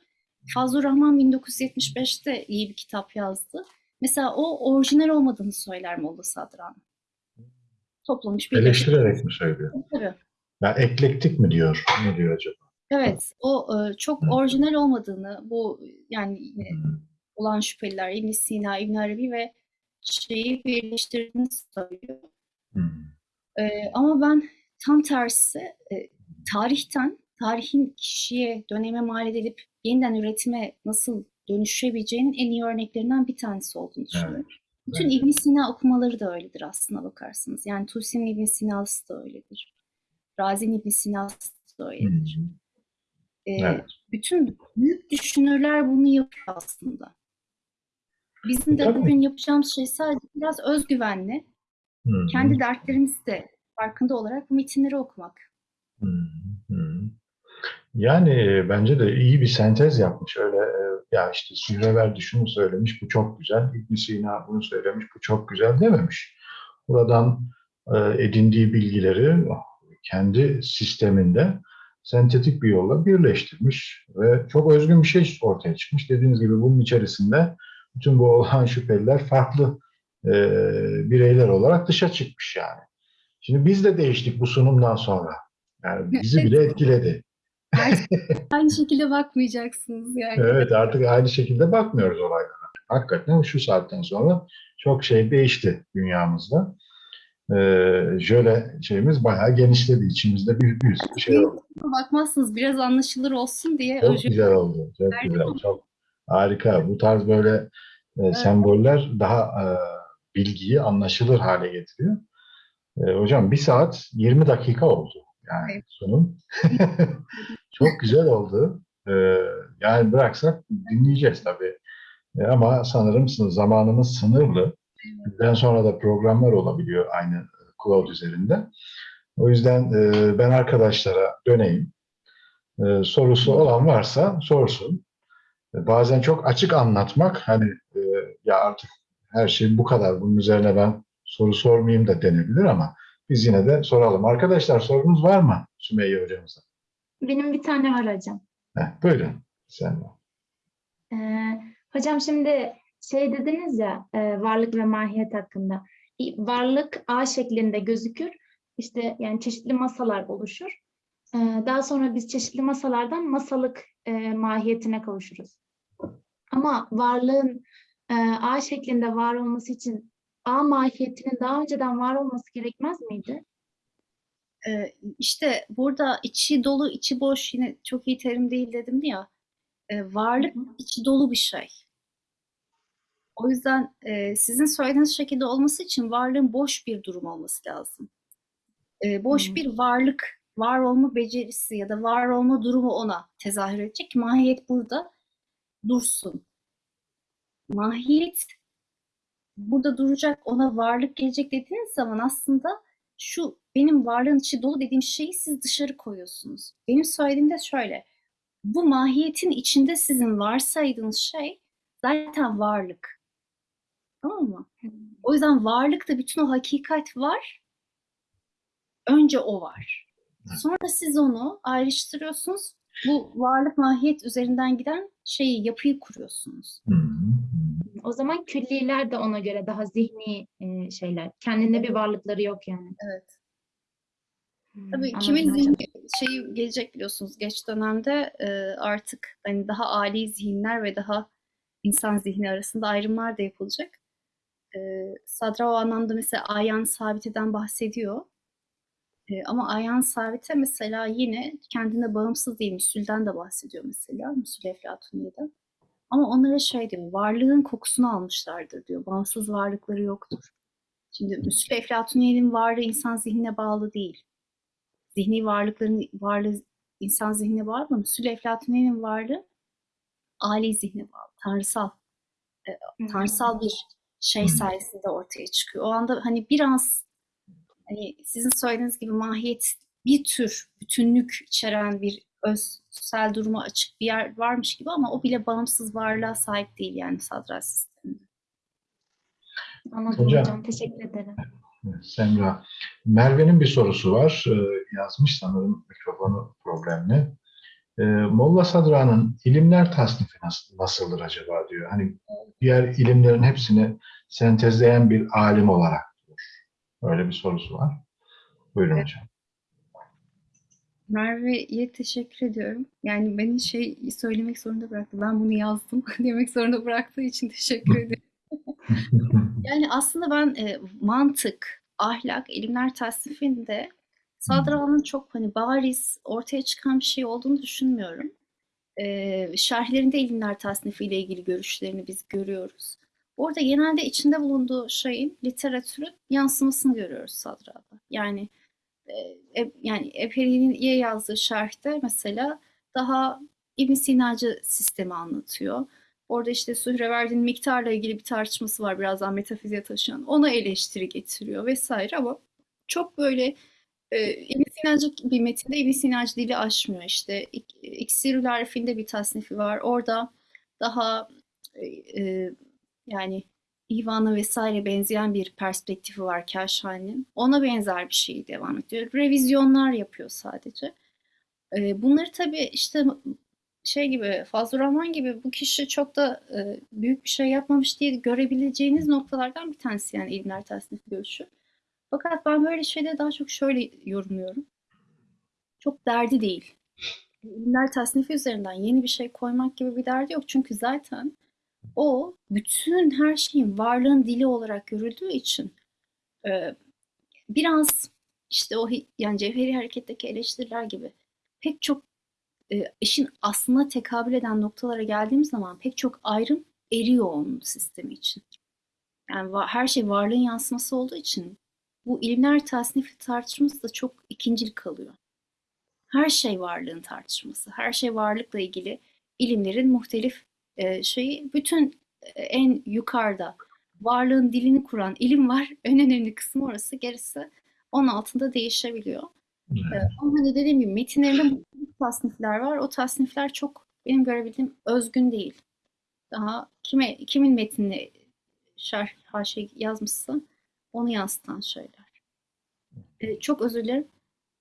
Fazlur Rahman 1975'te iyi bir kitap yazdı. Mesela o orijinal olmadığını söyler Molla Sadran. Toplamış birleşik. Eleştirerek mi söylüyor? Tabii. Ya eklektik mi diyor? Ne diyor acaba? Evet, o e, çok orijinal olmadığını, bu yani yine olan şüpheliler İbn Sina, İbn Arabi ve şeyi birleştirdiğini söylüyor. Hmm. E, ama ben tam tersi e, tarihten, tarihin kişiye, döneme mal edilip yeniden üretime nasıl dönüşebileceğinin en iyi örneklerinden bir tanesi olduğunu düşünüyorum. Bütün Evet. İbn Sina okumaları da öyledir aslına bakarsınız. Yani Tusi'nin İbn Sina'sı da öyledir. Razi'nin İbn Sina'sı da öyledir. Ee, Evet. bütün büyük düşünürler bunu yapıyor aslında. Bizim de Tabii. bugün yapacağımız şey sadece biraz özgüvenli, Hmm. kendi dertlerimizi de farkında olarak bu metinleri okumak. Hmm. Yani e, bence de iyi bir sentez yapmış. Öyle e, ya işte Sühreverdi şunu söylemiş, bu çok güzel. ibn Sina bunu söylemiş, bu çok güzel dememiş. Buradan e, edindiği bilgileri kendi sisteminde sentetik bir yolla birleştirmiş ve çok özgün bir şey ortaya çıkmış. Dediğiniz gibi bunun içerisinde bütün bu olan şüpheliler farklı e, bireyler olarak dışa çıkmış yani. Şimdi biz de değiştik bu sunumdan sonra. Yani bizi bile etkiledi. Aynı şekilde bakmayacaksınız yani. Evet artık aynı şekilde bakmıyoruz olaylara. Hakikaten şu saatten sonra çok şey değişti dünyamızda. Ee, şöyle şeyimiz bayağı genişledi. İçimizde bir, bir şey oldu. Bakmazsınız biraz anlaşılır olsun diye Çok öyle güzel oldu. Çok Verdim güzel. ama. Çok harika. Bu tarz böyle e, semboller daha e, bilgiyi anlaşılır hale getiriyor. E, hocam bir saat 20 dakika oldu. Yani Evet. sunum. Çok güzel oldu. E, yani bıraksak dinleyeceğiz tabii. E, ama sanırım zamanımız sınırlı. Bizden sonra da programlar olabiliyor aynı cloud üzerinde. O yüzden e, ben arkadaşlara döneyim. E, sorusu olan varsa sorsun. E, bazen çok açık anlatmak hani e, ya artık her şey bu kadar bunun üzerine ben soru sormayayım da denebilir ama biz yine de soralım. Arkadaşlar sorunuz var mı Sümeyye hocamıza? Benim bir tane var hocam. Heh, buyurun. Sen. Ee, hocam şimdi şey dediniz ya e, varlık ve mahiyet hakkında. Varlık A şeklinde gözükür. İşte yani çeşitli masalar oluşur. Ee, daha sonra biz çeşitli masalardan masalık e, mahiyetine kavuşuruz. Ama varlığın e, A şeklinde var olması için A mahiyetinin daha önceden var olması gerekmez miydi? Ee, işte burada içi dolu, içi boş yine çok iyi terim değil dedim ya. Varlık Hı hı. içi dolu bir şey. O yüzden e, sizin söylediğiniz şekilde olması için varlığın boş bir durum olması lazım. Boş bir varlık, var olma becerisi ya da var olma durumu ona tezahür edecek mahiyet burada dursun. Mahiyet burada duracak, ona varlık gelecek dediğiniz zaman aslında şu benim varlığın içi dolu dediğim şeyi siz dışarı koyuyorsunuz. Benim söylediğim de şöyle. Bu mahiyetin içinde sizin varsaydığınız şey zaten varlık. Tamam mı? O yüzden varlıkta bütün o hakikat var. Önce o var. Sonra siz onu ayrıştırıyorsunuz. Bu varlık mahiyet üzerinden giden şeyi, yapıyı kuruyorsunuz. Hı hı, hı. O zaman külliler de ona göre daha zihni şeyler. Kendinde bir varlıkları yok yani. Evet. Tabii anladım kimin zihni şey gelecek biliyorsunuz geç dönemde e, artık hani daha âli zihinler ve daha insan zihni arasında ayrımlar da yapılacak. E, Sadra o anlamda mesela Ayhan Sabite'den bahsediyor. E, ama Ayhan Sabite mesela yine kendine bağımsız değil, Müsül'den de bahsediyor mesela, Müsül Eflatuniye'den. Ama onlara şey diyor, varlığın kokusunu almışlardır diyor, bağımsız varlıkları yoktur. Şimdi Müsül Eflatuniye'nin varlığı insan zihnine bağlı değil. Zihni varlıkların varlığı insan zihnine bağlı ama Müsül Eflatuniye'nin varlığı âli zihne bağlı, tanrısal, tanrısal bir şey sayesinde ortaya çıkıyor. O anda hani biraz hani sizin söylediğiniz gibi mahiyet bir tür bütünlük içeren bir özsel duruma açık bir yer varmış gibi ama o bile bağımsız varlığa sahip değil yani sadra sisteminde. Anladım Hocam. hocam. Teşekkür ederim. Evet, Semra. Merve'nin bir sorusu var. Ee, yazmış sanırım mikrofonu problemli. Ee, Molla Sadra'nın ilimler tasnifi nasıl, nasıldır acaba diyor. Hani diğer ilimlerin hepsini sentezleyen bir alim olarak diyor. Öyle bir sorusu var. Buyurun hocam. Merve'ye teşekkür ediyorum. Yani beni şey söylemek zorunda bıraktı. Ben bunu yazdım demek zorunda bıraktığı için teşekkür ederim. Yani aslında ben e, mantık, ahlak, ilimler tasnifinde Sadra'nın çok hani bariz ortaya çıkan bir şey olduğunu düşünmüyorum. E, şerhlerinde ilimler tasnifiyle ilgili görüşlerini biz görüyoruz. Orada genelde içinde bulunduğu şeyin literatürün yansımasını görüyoruz Sadra'da. Yani e- yani Eperi'ye yazdığı şerhte mesela daha İbn Sinacı sistemi anlatıyor. Orada işte Sühreverdi'nin miktarla ilgili bir tartışması var birazdan metafiziğe taşıyan. Ona eleştiri getiriyor vesaire ama çok böyle e, İbn Sinacı bir metinde İbn Sinacı dili aşmıyor işte. İk- İksirül Arif'inde bir tasnifi var. Orada daha e, e, yani İvan'a vesaire benzeyen bir perspektifi var Kaşhani'nin. Ona benzer bir şey devam ediyor. Revizyonlar yapıyor sadece. E, bunları tabii işte şey gibi Fazıl Rahman gibi bu kişi çok da e, büyük bir şey yapmamış diye görebileceğiniz noktalardan bir tanesi yani ilimler tasnifi görüşü. Fakat ben böyle şeyleri daha çok şöyle yorumluyorum. Çok derdi değil. İlimler tasnifi üzerinden yeni bir şey koymak gibi bir derdi yok. Çünkü zaten o bütün her şeyin varlığın dili olarak görüldüğü için e, biraz işte o yani cevheri hareketteki eleştiriler gibi pek çok e, işin aslına tekabül eden noktalara geldiğimiz zaman pek çok ayrım eriyor onun sistemi için. Yani her şey varlığın yansıması olduğu için bu ilimler tasnifi tartışması da çok ikincil kalıyor. Her şey varlığın tartışması, her şey varlıkla ilgili ilimlerin muhtelif e, şeyi, bütün e, en yukarıda varlığın dilini kuran ilim var. En önemli kısmı orası, gerisi onun altında değişebiliyor. Evet, ama hani dediğim gibi metinlerinde tasnifler var. O tasnifler çok benim görebildiğim özgün değil. Daha kime kimin metnini şerh haşi yazmışsa onu yansıtan şeyler. Ee, çok özür dilerim.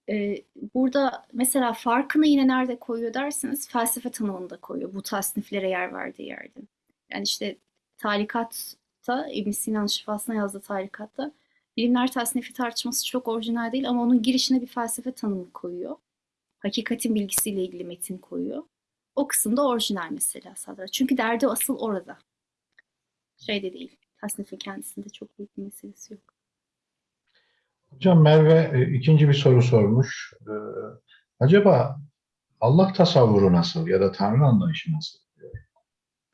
Ee, burada mesela farkını yine nerede koyuyor derseniz felsefe tanımında koyuyor bu tasniflere yer verdiği yerde. Yani işte talikatta İbn Sina'nın şifasına yazdığı talikatta bilimler tasnifi tartışması çok orijinal değil ama onun girişine bir felsefe tanımı koyuyor. Hakikatin bilgisiyle ilgili metin koyuyor. O kısımda orijinal mesela Sadra. Çünkü derdi asıl orada. Şeyde değil. Tasnifin kendisinde çok büyük bir meselesi yok. Hocam Merve e, ikinci bir soru sormuş. Ee, acaba Allah tasavvuru nasıl ya da Tanrı anlayışı nasıl?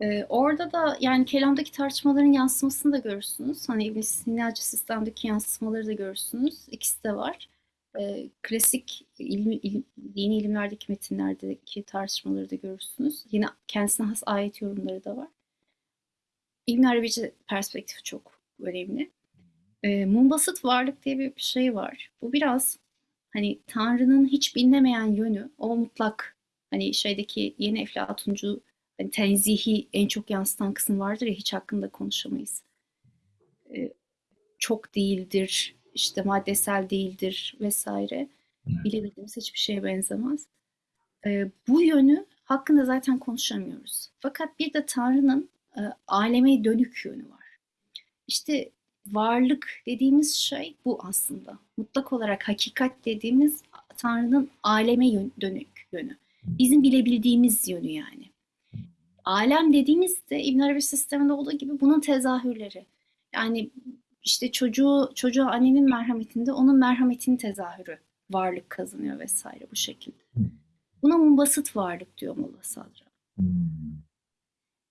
Ee, orada da yani kelamdaki tartışmaların yansımasını da görürsünüz. Hani İbn Sina'cı sistemdeki yansımaları da görürsünüz. İkisi de var. Ee, klasik ilmi, ilim- dini ilimlerdeki metinlerdeki tartışmaları da görürsünüz. Yine kendisine has ayet yorumları da var. İbn Arabici perspektifi çok önemli. Ee, munbasıt varlık diye bir şey var. Bu biraz hani Tanrı'nın hiç bilinemeyen yönü, o mutlak hani şeydeki yeni Eflatuncu hani tenzihi en çok yansıtan kısım vardır ya hiç hakkında konuşamayız. Ee, çok değildir, işte maddesel değildir vesaire. Bilebildiğimiz hiçbir şeye benzemez. Ee, bu yönü hakkında zaten konuşamıyoruz. Fakat bir de Tanrı'nın e, aleme dönük yönü var. İşte varlık dediğimiz şey bu aslında. Mutlak olarak hakikat dediğimiz Tanrı'nın aleme yön- dönük yönü. Bizim bilebildiğimiz yönü yani. Alem dediğimizde İbn Arabi sisteminde olduğu gibi bunun tezahürleri. Yani işte çocuğu çocuğa annenin merhametinde onun merhametinin tezahürü varlık kazanıyor vesaire bu şekilde. Buna munbasıt varlık diyor Molla Sadra. Hmm.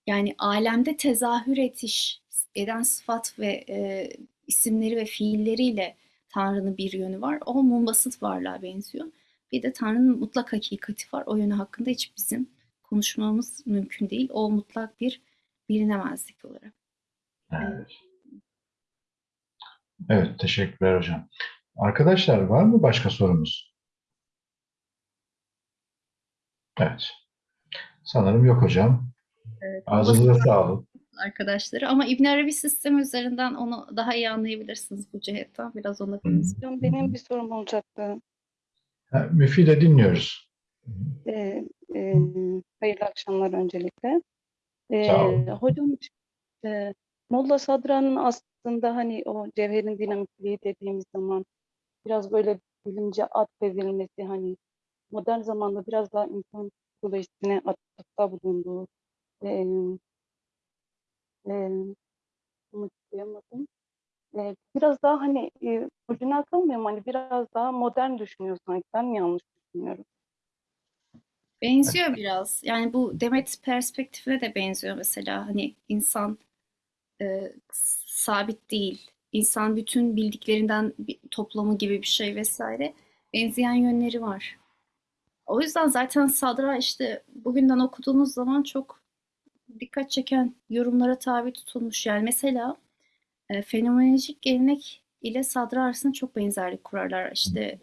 Yani alemde tezahür etiş eden sıfat ve e, isimleri ve fiilleriyle Tanrı'nın bir yönü var. O munbasıt varlığa benziyor. Bir de Tanrı'nın mutlak hakikati var. O yönü hakkında hiç bizim konuşmamız mümkün değil. O mutlak bir bilinemezlik olarak. Evet. Evet, teşekkürler hocam. Arkadaşlar var mı başka sorumuz? Evet. Sanırım yok hocam. Evet, Ağzınıza sağlık. arkadaşları ama İbn Arabi sistemi üzerinden onu daha iyi anlayabilirsiniz bu cihetten. Biraz ona. Hocam benim bir sorum olacaktı. Ha, Müfide dinliyoruz. Ee, e, hayırlı akşamlar öncelikle. Ee, Sağ olun. hocam e, Molla Sadra'nın aslında hani o cevherin dinamikliği dediğimiz zaman biraz böyle bilimce atfedilmesi hani modern zamanda biraz daha insan psikolojisine atıfta bulunduğu e, e, unutmayamadım. E, biraz daha hani e, ucuna akılmıyorum hani biraz daha modern düşünüyor sanki. Ben yanlış düşünüyorum? Benziyor biraz. Yani bu Demet perspektifine de benziyor mesela. Hani insan e, sabit değil. İnsan bütün bildiklerinden bir toplamı gibi bir şey vesaire. Benzeyen yönleri var. O yüzden zaten Sadra işte bugünden okuduğunuz zaman çok dikkat çeken yorumlara tabi tutulmuş. Yani mesela e, fenomenolojik gelenek ile Sadra arasında çok benzerlik kurarlar. İşte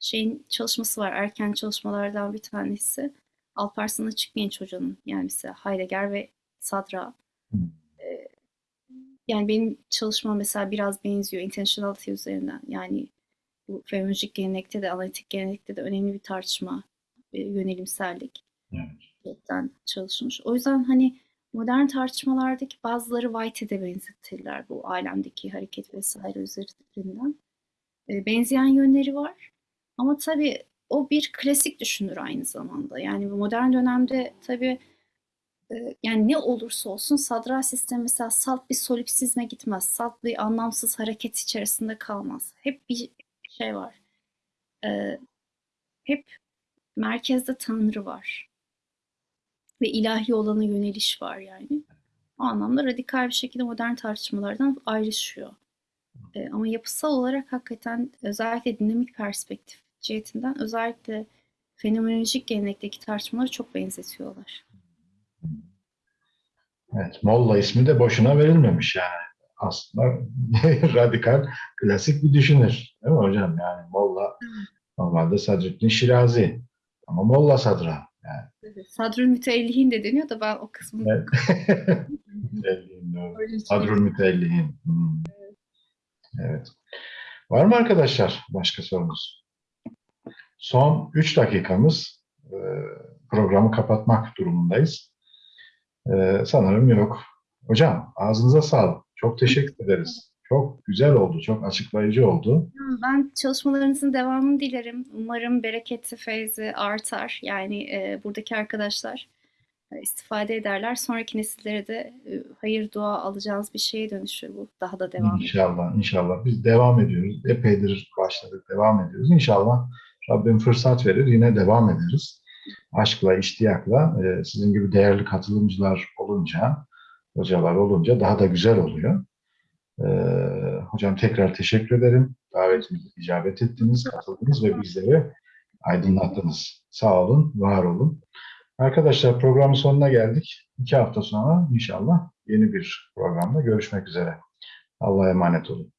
şeyin çalışması var, erken çalışmalardan bir tanesi. Alparslan Açıkgenç Hoca'nın yani mesela Heidegger ve Sadra. Yani benim çalışmam mesela biraz benziyor intentionality üzerinden. Yani bu fenomenolojik gelenekte de analitik gelenekte de önemli bir tartışma, e, yönelimsellik Evet. çalışmış. O yüzden hani modern tartışmalardaki bazıları White'e de benzetirler bu alemdeki hareket vesaire üzerinden. E, benzeyen yönleri var. Ama tabii o bir klasik düşünür aynı zamanda. Yani modern dönemde tabii yani ne olursa olsun sadra sistemi mesela salt bir solipsizme gitmez. Salt bir anlamsız hareket içerisinde kalmaz. Hep bir şey var. E, hep merkezde Tanrı var. Ve ilahi olana yöneliş var yani. O anlamda radikal bir şekilde modern tartışmalardan ayrışıyor. E, ama yapısal olarak hakikaten özellikle dinamik perspektif cihetinden özellikle fenomenolojik gelenekteki tartışmaları çok benzetiyorlar. Evet, Molla ismi de boşuna verilmemiş yani. Aslında radikal, klasik bir düşünür. Değil mi hocam? Yani Molla normalde Sadrettin Şirazi. Ama Molla Sadra. Yani, Sadrül Müteellihin de deniyor da ben o kısmını evet. Sadrül Müteellihin. Hmm. Evet. Var mı arkadaşlar başka sorunuz? Son 3 dakikamız. Programı kapatmak durumundayız. Ee, Sanırım yok. Hocam ağzınıza sağlık. Çok teşekkür ederiz. Çok güzel oldu, çok açıklayıcı oldu. Ben çalışmalarınızın devamını dilerim. Umarım bereketi, feyzi artar. Yani e, buradaki arkadaşlar e, istifade ederler. Sonraki nesillere de e, hayır dua alacağınız bir şeye dönüşür bu. Daha da devam. İnşallah, inşallah. Biz devam ediyoruz. Epeydir başladık, devam ediyoruz. İnşallah Rabbim fırsat verir, yine devam ederiz. Aşkla, iştiyakla, e, sizin gibi değerli katılımcılar olunca, hocalar olunca daha da güzel oluyor. E, hocam tekrar teşekkür ederim. Davetimize icabet ettiniz, katıldınız ve bizleri aydınlattınız. Sağ olun, var olun. Arkadaşlar programın sonuna geldik. İki hafta sonra inşallah yeni bir programda görüşmek üzere. Allah'a emanet olun.